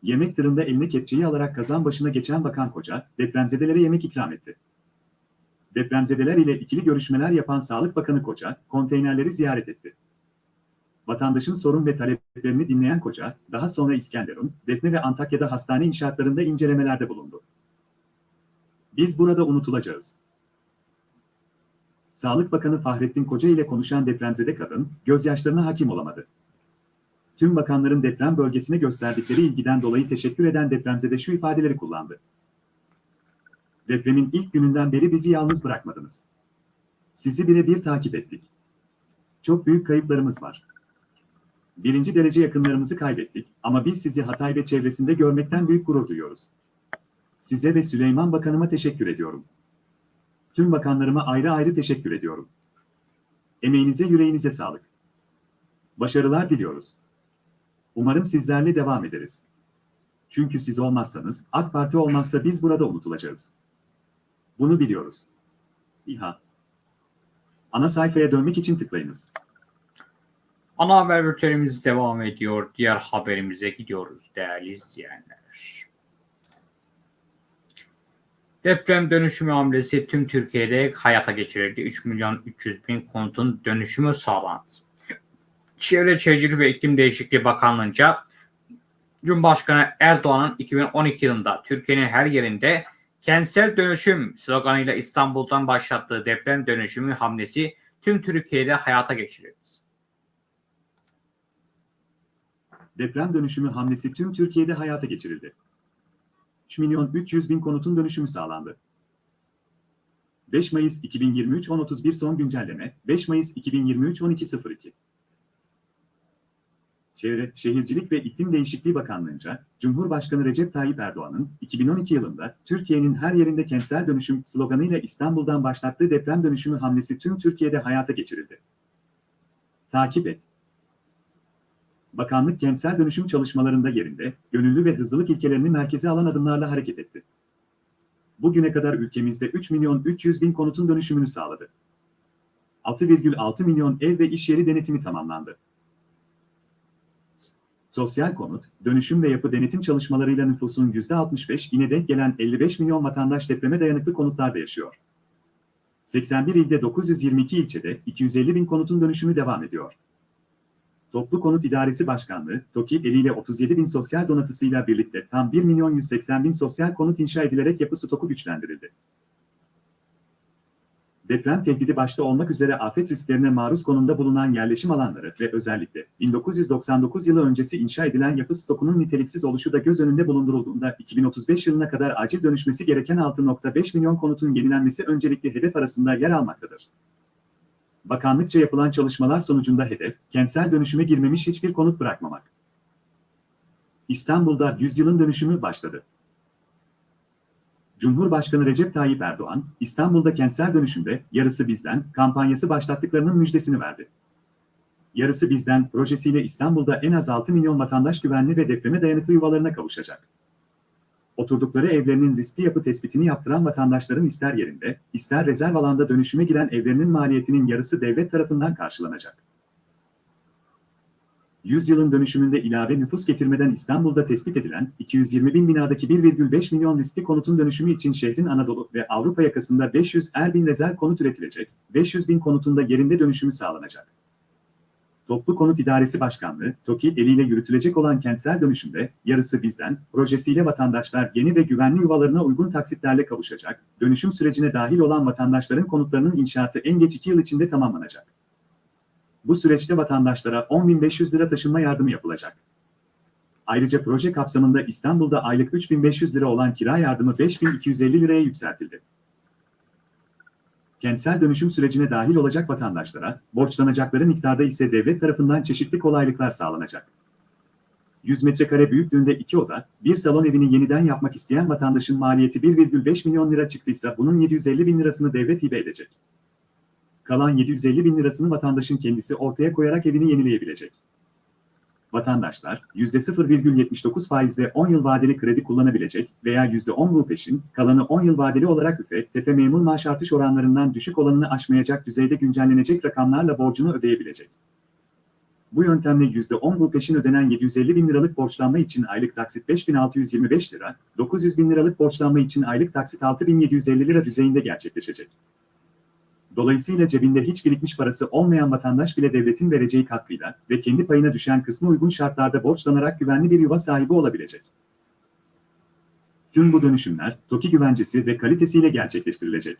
Yemek tırında eline kepçeyi alarak kazan başına geçen Bakan Koca, depremzedelere yemek ikram etti. Depremzedeler ile ikili görüşmeler yapan Sağlık Bakanı Koca, konteynerleri ziyaret etti. Vatandaşın sorun ve taleplerini dinleyen Koca, daha sonra İskenderun, Defne ve Antakya'da hastane inşaatlarında incelemelerde bulundu. Biz burada unutulacağız. Sağlık Bakanı Fahrettin Koca ile konuşan depremzede kadın, gözyaşlarına hakim olamadı. Tüm bakanların deprem bölgesine gösterdikleri ilgiden dolayı teşekkür eden depremzede şu ifadeleri kullandı. Depremin ilk gününden beri bizi yalnız bırakmadınız. Sizi birebir takip ettik. Çok büyük kayıplarımız var. Birinci derece yakınlarımızı kaybettik ama biz sizi Hatay ve çevresinde görmekten büyük gurur duyuyoruz. Size ve Süleyman Bakanıma teşekkür ediyorum. Tüm bakanlarıma ayrı ayrı teşekkür ediyorum. Emeğinize yüreğinize sağlık. Başarılar diliyoruz. Umarım sizlerle devam ederiz. Çünkü siz olmazsanız, AK Parti olmazsa biz burada unutulacağız. Bunu biliyoruz. İHA. Ana sayfaya dönmek için tıklayınız. Ana haber bültenimiz devam ediyor. Diğer haberimize gidiyoruz değerli izleyenler. Deprem dönüşümü hamlesi tüm Türkiye'de hayata geçirildi. 3 milyon 300 bin konutun dönüşümü sağlandı. Çevre Şehircilik ve İklim Değişikliği Bakanlığı'nca Cumhurbaşkanı Erdoğan'ın 2012 yılında Türkiye'nin her yerinde kentsel dönüşüm sloganıyla İstanbul'dan başlattığı deprem dönüşümü hamlesi tüm Türkiye'de hayata geçirildi. Deprem dönüşümü hamlesi tüm Türkiye'de hayata geçirildi. 3 milyon 300 bin konutun dönüşümü sağlandı. 5 Mayıs 2023 10.31 son güncelleme 5 Mayıs 2023 12.02 Çevre, Şehircilik ve İklim Değişikliği Bakanlığı'nca Cumhurbaşkanı Recep Tayyip Erdoğan'ın 2012 yılında Türkiye'nin her yerinde kentsel dönüşüm sloganıyla İstanbul'dan başlattığı deprem dönüşümü hamlesi tüm Türkiye'de hayata geçirildi. Takip et. Bakanlık kentsel dönüşüm çalışmalarında yerinde, gönüllü ve hızlılık ilkelerini merkeze alan adımlarla hareket etti. Bugüne kadar ülkemizde 3 milyon 300 bin konutun dönüşümünü sağladı. 6,6 milyon ev ve iş yeri denetimi tamamlandı. Sosyal konut, dönüşüm ve yapı denetim çalışmalarıyla nüfusun %65 ine denk gelen 55 milyon vatandaş depreme dayanıklı konutlarda yaşıyor. 81 ilde 922 ilçede 250 bin konutun dönüşümü devam ediyor. Toplu Konut İdaresi Başkanlığı, TOKİ eliyle 37 bin sosyal donatısıyla birlikte tam 1 milyon 180 bin sosyal konut inşa edilerek yapı stoku güçlendirildi. Deprem tehdidi başta olmak üzere afet risklerine maruz konumda bulunan yerleşim alanları ve özellikle 1999 yılı öncesi inşa edilen yapı stokunun niteliksiz oluşu da göz önünde bulundurulduğunda 2035 yılına kadar acil dönüşmesi gereken 6.5 milyon konutun yenilenmesi öncelikli hedef arasında yer almaktadır. Bakanlıkça yapılan çalışmalar sonucunda hedef, kentsel dönüşüme girmemiş hiçbir konut bırakmamak. İstanbul'da yüzyılın dönüşümü başladı. Cumhurbaşkanı Recep Tayyip Erdoğan, İstanbul'da kentsel dönüşümde yarısı bizden kampanyası başlattıklarının müjdesini verdi. Yarısı bizden projesiyle İstanbul'da en az 6 milyon vatandaş güvenli ve depreme dayanıklı yuvalarına kavuşacak. Oturdukları evlerinin riskli yapı tespitini yaptıran vatandaşların ister yerinde, ister rezerv alanda dönüşüme giren evlerinin maliyetinin yarısı devlet tarafından karşılanacak. Yüzyılın dönüşümünde ilave nüfus getirmeden İstanbul'da tespit edilen 220 bin binadaki 1,5 milyon riskli konutun dönüşümü için şehrin Anadolu ve Avrupa yakasında 500 er bin rezerv konut üretilecek, 500 bin konutunda yerinde dönüşümü sağlanacak. Toplu Konut İdaresi Başkanlığı, TOKİ eliyle yürütülecek olan kentsel dönüşümde yarısı bizden, projesiyle vatandaşlar yeni ve güvenli yuvalarına uygun taksitlerle kavuşacak, dönüşüm sürecine dahil olan vatandaşların konutlarının inşaatı en geç 2 yıl içinde tamamlanacak. Bu süreçte vatandaşlara 10.500 lira taşınma yardımı yapılacak. Ayrıca proje kapsamında İstanbul'da aylık 3.500 lira olan kira yardımı 5.250 liraya yükseltildi. Kentsel dönüşüm sürecine dahil olacak vatandaşlara, borçlanacakları miktarda ise devlet tarafından çeşitli kolaylıklar sağlanacak. 100 metrekare büyüklüğünde iki oda, bir salon evini yeniden yapmak isteyen vatandaşın maliyeti 1,5 milyon lira çıktıysa bunun 750 bin lirasını devlet hibe edecek. Kalan 750 bin lirasını vatandaşın kendisi ortaya koyarak evini yenileyebilecek. Vatandaşlar %0,79 faizle 10 yıl vadeli kredi kullanabilecek veya %10 bu peşin, kalanı 10 yıl vadeli olarak üfe, tefe memur maaş artış oranlarından düşük olanını aşmayacak düzeyde güncellenecek rakamlarla borcunu ödeyebilecek. Bu yöntemle %10 bu peşin ödenen 750 bin liralık borçlanma için aylık taksit 5625 lira, 900 bin liralık borçlanma için aylık taksit 6750 lira düzeyinde gerçekleşecek. Dolayısıyla cebinde hiç birikmiş parası olmayan vatandaş bile devletin vereceği katkıyla ve kendi payına düşen kısmı uygun şartlarda borçlanarak güvenli bir yuva sahibi olabilecek. Tüm bu dönüşümler TOKİ güvencesi ve kalitesiyle gerçekleştirilecek.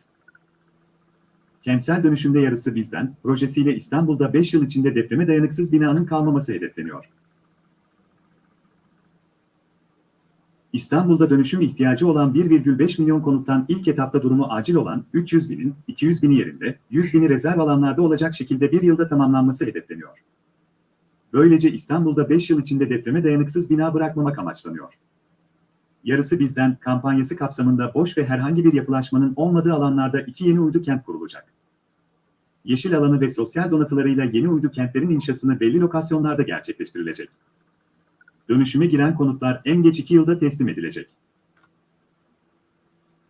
Kentsel dönüşümde yarısı bizden, projesiyle İstanbul'da 5 yıl içinde depreme dayanıksız binanın kalmaması hedefleniyor. İstanbul'da dönüşüm ihtiyacı olan 1,5 milyon konuttan ilk etapta durumu acil olan 300 binin, 200 bini yerinde, 100 bini rezerv alanlarda olacak şekilde bir yılda tamamlanması hedefleniyor. Böylece İstanbul'da 5 yıl içinde depreme dayanıksız bina bırakmamak amaçlanıyor. Yarısı bizden kampanyası kapsamında boş ve herhangi bir yapılaşmanın olmadığı alanlarda iki yeni uydu kent kurulacak. Yeşil alanı ve sosyal donatılarıyla yeni uydu kentlerin inşasını belli lokasyonlarda gerçekleştirilecek. Dönüşüme giren konutlar en geç iki yılda teslim edilecek.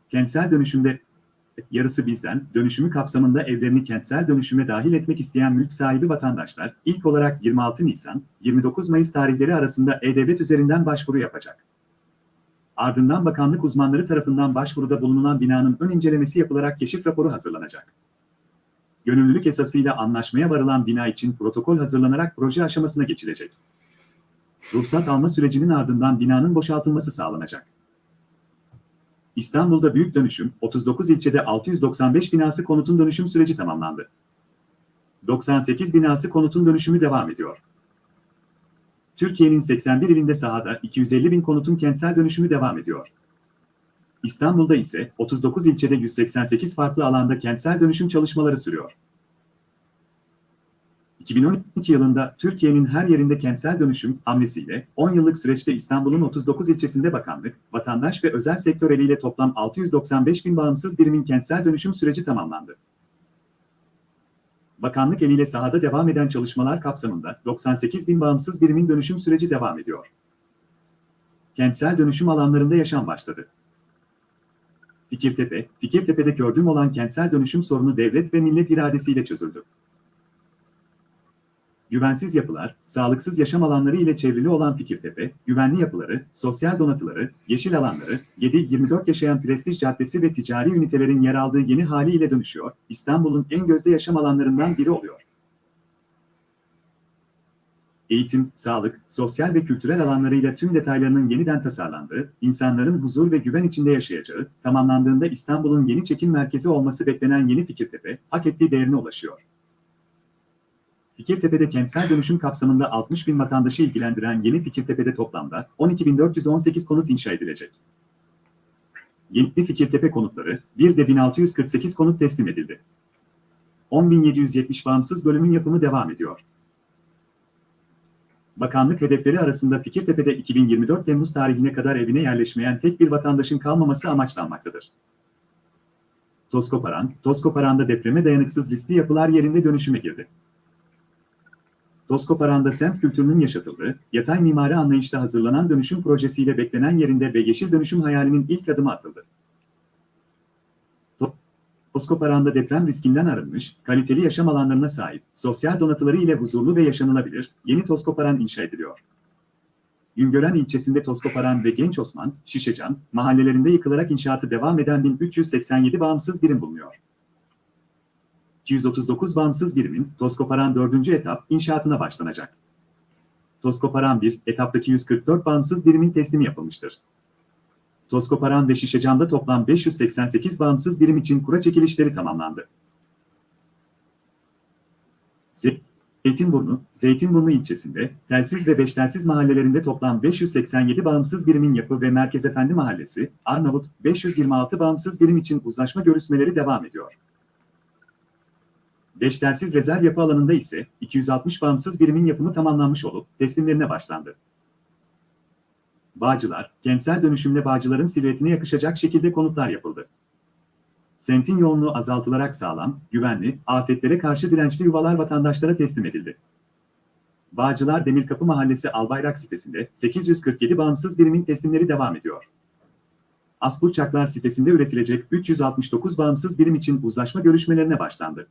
Kentsel dönüşümde yarısı bizden, dönüşümü kapsamında evlerini kentsel dönüşüme dahil etmek isteyen mülk sahibi vatandaşlar, ilk olarak 26 Nisan, 29 Mayıs tarihleri arasında E-Devlet üzerinden başvuru yapacak. Ardından bakanlık uzmanları tarafından başvuruda bulunan binanın ön incelemesi yapılarak keşif raporu hazırlanacak. Gönüllülük esasıyla anlaşmaya varılan bina için protokol hazırlanarak proje aşamasına geçilecek. Ruhsat alma sürecinin ardından binanın boşaltılması sağlanacak. İstanbul'da büyük dönüşüm, 39 ilçede 695 binası konutun dönüşüm süreci tamamlandı. 98 binası konutun dönüşümü devam ediyor. Türkiye'nin 81 ilinde sahada 250 bin konutun kentsel dönüşümü devam ediyor. İstanbul'da ise 39 ilçede 188 farklı alanda kentsel dönüşüm çalışmaları sürüyor. 2012 yılında Türkiye'nin her yerinde kentsel dönüşüm hamlesiyle 10 yıllık süreçte İstanbul'un 39 ilçesinde bakanlık, vatandaş ve özel sektör eliyle toplam 695 bin bağımsız birimin kentsel dönüşüm süreci tamamlandı. Bakanlık eliyle sahada devam eden çalışmalar kapsamında 98 bin bağımsız birimin dönüşüm süreci devam ediyor. Kentsel dönüşüm alanlarında yaşam başladı. Fikirtepe, Fikirtepe'de gördüğüm olan kentsel dönüşüm sorunu devlet ve millet iradesiyle çözüldü. Güvensiz yapılar, sağlıksız yaşam alanları ile çevrili olan Fikirtepe, güvenli yapıları, sosyal donatıları, yeşil alanları, 7-24 yaşayan prestij caddesi ve ticari ünitelerin yer aldığı yeni haliyle dönüşüyor, İstanbul'un en gözde yaşam alanlarından biri oluyor. Eğitim, sağlık, sosyal ve kültürel alanlarıyla tüm detaylarının yeniden tasarlandığı, insanların huzur ve güven içinde yaşayacağı, tamamlandığında İstanbul'un yeni çekim merkezi olması beklenen yeni Fikirtepe, hak ettiği değerine ulaşıyor. Fikirtepe'de kentsel dönüşüm kapsamında 60 bin vatandaşı ilgilendiren yeni Fikirtepe'de toplamda 12.418 konut inşa edilecek. Yeni Fikirtepe konutları, bir de 1648 konut teslim edildi. 10.770 bağımsız bölümün yapımı devam ediyor. Bakanlık hedefleri arasında Fikirtepe'de 2024 Temmuz tarihine kadar evine yerleşmeyen tek bir vatandaşın kalmaması amaçlanmaktadır. Toskoparan, Toskoparan'da depreme dayanıksız riskli yapılar yerinde dönüşüme girdi. Toskoparan'da semt kültürünün yaşatıldığı, yatay mimari anlayışta hazırlanan dönüşüm projesiyle beklenen yerinde ve yeşil dönüşüm hayalinin ilk adımı atıldı. Toskoparan'da deprem riskinden arınmış, kaliteli yaşam alanlarına sahip, sosyal donatıları ile huzurlu ve yaşanılabilir, yeni Toskoparan inşa ediliyor. Güngören ilçesinde Toskoparan ve Genç Osman, Şişecan, mahallelerinde yıkılarak inşaatı devam eden 1387 bağımsız birim bulunuyor. 239 bağımsız birimin Toskoparan 4. etap inşaatına başlanacak. Toskoparan 1 etaptaki 144 bağımsız birimin teslimi yapılmıştır. Toskoparan ve Şişecan'da toplam 588 bağımsız birim için kura çekilişleri tamamlandı. Zeytinburnu, Zeytinburnu ilçesinde, telsiz ve beş telsiz mahallelerinde toplam 587 bağımsız birimin yapı ve Merkez Efendi Mahallesi, Arnavut, 526 bağımsız birim için uzlaşma görüşmeleri devam ediyor. Beş telsiz rezerv yapı alanında ise 260 bağımsız birimin yapımı tamamlanmış olup teslimlerine başlandı. Bağcılar, kentsel dönüşümle Bağcılar'ın silüetine yakışacak şekilde konutlar yapıldı. Semtin yoğunluğu azaltılarak sağlam, güvenli, afetlere karşı dirençli yuvalar vatandaşlara teslim edildi. Bağcılar Demirkapı Mahallesi Albayrak sitesinde 847 bağımsız birimin teslimleri devam ediyor. Asburçaklar sitesinde üretilecek 369 bağımsız birim için uzlaşma görüşmelerine başlandı.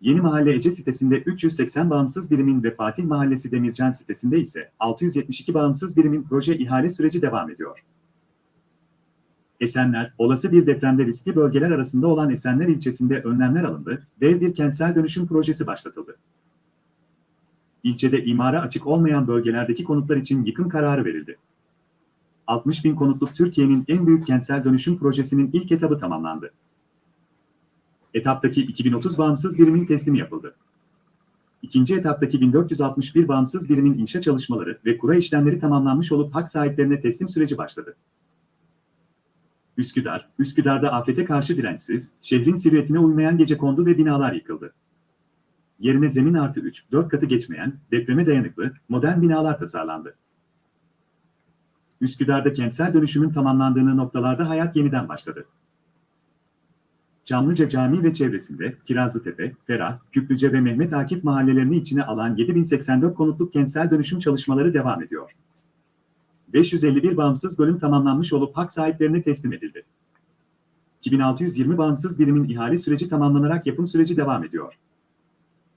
Yeni Mahalle Ece sitesinde 380 bağımsız birimin ve Fatih Mahallesi Demircan sitesinde ise 672 bağımsız birimin proje ihale süreci devam ediyor. Esenler, olası bir depremde riskli bölgeler arasında olan Esenler ilçesinde önlemler alındı, dev bir kentsel dönüşüm projesi başlatıldı. İlçede imara açık olmayan bölgelerdeki konutlar için yıkım kararı verildi. 60 bin konutluk Türkiye'nin en büyük kentsel dönüşüm projesinin ilk etabı tamamlandı. Etaptaki 2030 bağımsız birimin teslimi yapıldı. İkinci etaptaki 1461 bağımsız birimin inşa çalışmaları ve kura işlemleri tamamlanmış olup hak sahiplerine teslim süreci başladı. Üsküdar, Üsküdar'da afete karşı dirençsiz, şehrin silüetine uymayan gecekondu ve binalar yıkıldı. Yerine zemin artı 3, 4 katı geçmeyen, depreme dayanıklı, modern binalar tasarlandı. Üsküdar'da kentsel dönüşümün tamamlandığı noktalarda hayat yeniden başladı. Çamlıca Camii ve çevresinde Kirazlıtepe, Ferah, Küplüce ve Mehmet Akif mahallelerini içine alan 7084 konutluk kentsel dönüşüm çalışmaları devam ediyor. 551 bağımsız bölüm tamamlanmış olup hak sahiplerine teslim edildi. 2620 bağımsız birimin ihale süreci tamamlanarak yapım süreci devam ediyor.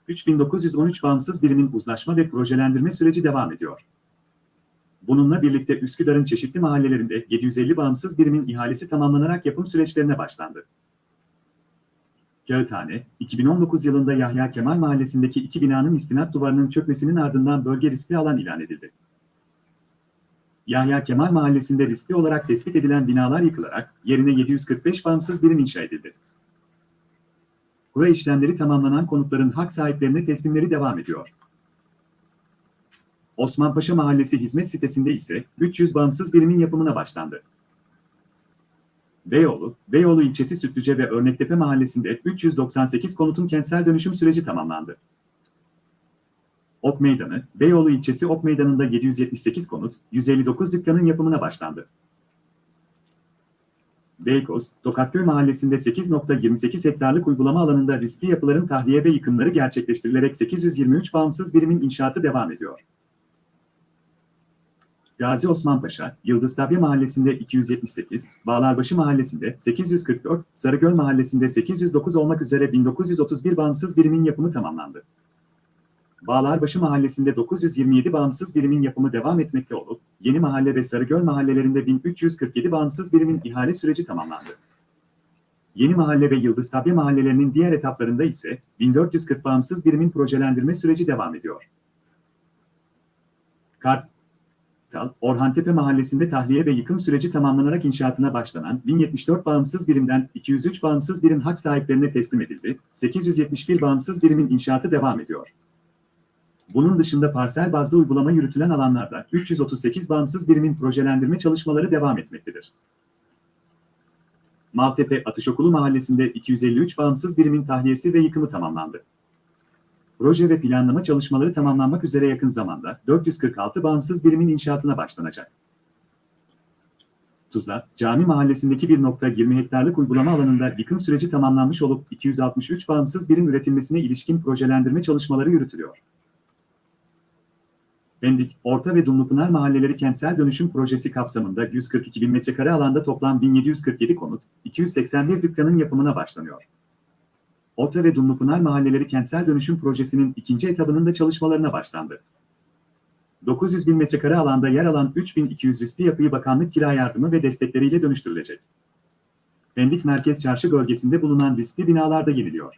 3913 bağımsız birimin uzlaşma ve projelendirme süreci devam ediyor. Bununla birlikte Üsküdar'ın çeşitli mahallelerinde 750 bağımsız birimin ihalesi tamamlanarak yapım süreçlerine başlandı. Kağıthane, 2019 yılında Yahya Kemal Mahallesi'ndeki iki binanın istinat duvarının çökmesinin ardından bölge riskli alan ilan edildi. Yahya Kemal Mahallesi'nde riskli olarak tespit edilen binalar yıkılarak yerine 745 bağımsız birim inşa edildi. Kura işlemleri tamamlanan konutların hak sahiplerine teslimleri devam ediyor. Osmanpaşa Mahallesi hizmet sitesinde ise 300 bağımsız birimin yapımına başlandı. Beyoğlu, Beyoğlu ilçesi Sütlüce ve Örnektepe mahallesinde 398 konutun kentsel dönüşüm süreci tamamlandı. Ok Meydanı, Beyoğlu ilçesi Ok Meydanı'nda 778 konut, 159 dükkanın yapımına başlandı. Beykoz, Tokatköy mahallesinde 8.28 hektarlık uygulama alanında riskli yapıların tahliye ve yıkımları gerçekleştirilerek 823 bağımsız birimin inşaatı devam ediyor. Gazi Osman Paşa, Yıldıztepe Mahallesi'nde 278, Bağlarbaşı Mahallesi'nde 844, Sarıgöl Mahallesi'nde 809 olmak üzere 1931 bağımsız birimin yapımı tamamlandı. Bağlarbaşı Mahallesi'nde 927 bağımsız birimin yapımı devam etmekte olup, Yeni Mahalle ve Sarıgöl mahallelerinde 1347 bağımsız birimin ihale süreci tamamlandı. Yeni Mahalle ve Yıldıztepe mahallelerinin diğer etaplarında ise 1440 bağımsız birimin projelendirme süreci devam ediyor. Kart Orhantepe Mahallesi'nde tahliye ve yıkım süreci tamamlanarak inşaatına başlanan 1074 bağımsız birimden 203 bağımsız birim hak sahiplerine teslim edildi, 871 bağımsız birimin inşaatı devam ediyor. Bunun dışında parsel bazlı uygulama yürütülen alanlarda 338 bağımsız birimin projelendirme çalışmaları devam etmektedir. Maltepe Atışokulu Mahallesi'nde 253 bağımsız birimin tahliyesi ve yıkımı tamamlandı. Proje ve planlama çalışmaları tamamlanmak üzere yakın zamanda 446 bağımsız birimin inşaatına başlanacak. Tuzla, Cami Mahallesi'ndeki 1.20 hektarlık uygulama alanında yıkım süreci tamamlanmış olup 263 bağımsız birim üretilmesine ilişkin projelendirme çalışmaları yürütülüyor. Pendik, Orta ve Dumlupınar Mahalleleri Kentsel Dönüşüm Projesi kapsamında 142 bin metrekare alanda toplam 1747 konut, 281 dükkanın yapımına başlanıyor. Orta ve Dumlupınar Mahalleleri Kentsel Dönüşüm Projesi'nin ikinci etabının da çalışmalarına başlandı. 900 bin metrekare alanda yer alan 3200 riskli yapıyı bakanlık kira yardımı ve destekleriyle dönüştürülecek. Pendik Merkez Çarşı bölgesinde bulunan riskli binalar da yeniliyor.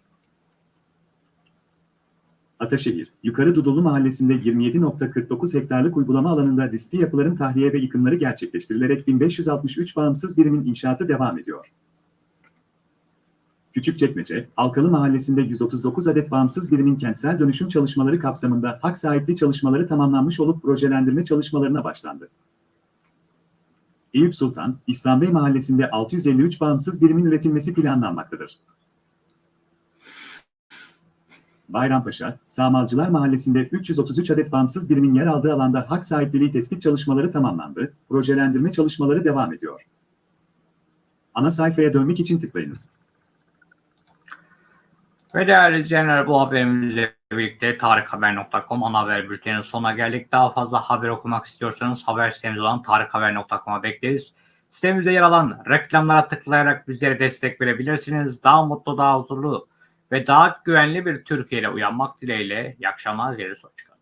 Ataşehir, Yukarı Dudullu Mahallesi'nde 27.49 hektarlık uygulama alanında riskli yapıların tahliye ve yıkımları gerçekleştirilerek 1563 bağımsız birimin inşaatı devam ediyor. Küçükçekmece, Alkalı Mahallesi'nde 139 adet bağımsız birimin kentsel dönüşüm çalışmaları kapsamında hak sahipliği çalışmaları tamamlanmış olup projelendirme çalışmalarına başlandı. Eyüp Sultan, İslam Bey Mahallesi'nde 653 bağımsız birimin üretilmesi planlanmaktadır. Bayrampaşa, Samalcılar Mahallesi'nde 333 adet bağımsız birimin yer aldığı alanda hak sahipliliği tespit çalışmaları tamamlandı, projelendirme çalışmaları devam ediyor. Ana sayfaya dönmek için tıklayınız. Ve değerli izleyenler bu haberimizle birlikte tarikhaber.com ana haber bülteninin sonuna geldik. Daha fazla haber okumak istiyorsanız haber sitemiz olan tarikhaber.com'a bekleriz. Sitemizde yer alan reklamlara tıklayarak bizlere destek verebilirsiniz. Daha mutlu, daha huzurlu ve daha güvenli bir Türkiye ile uyanmak dileğiyle. İyi akşamlar dileriz. Hoşçakalın.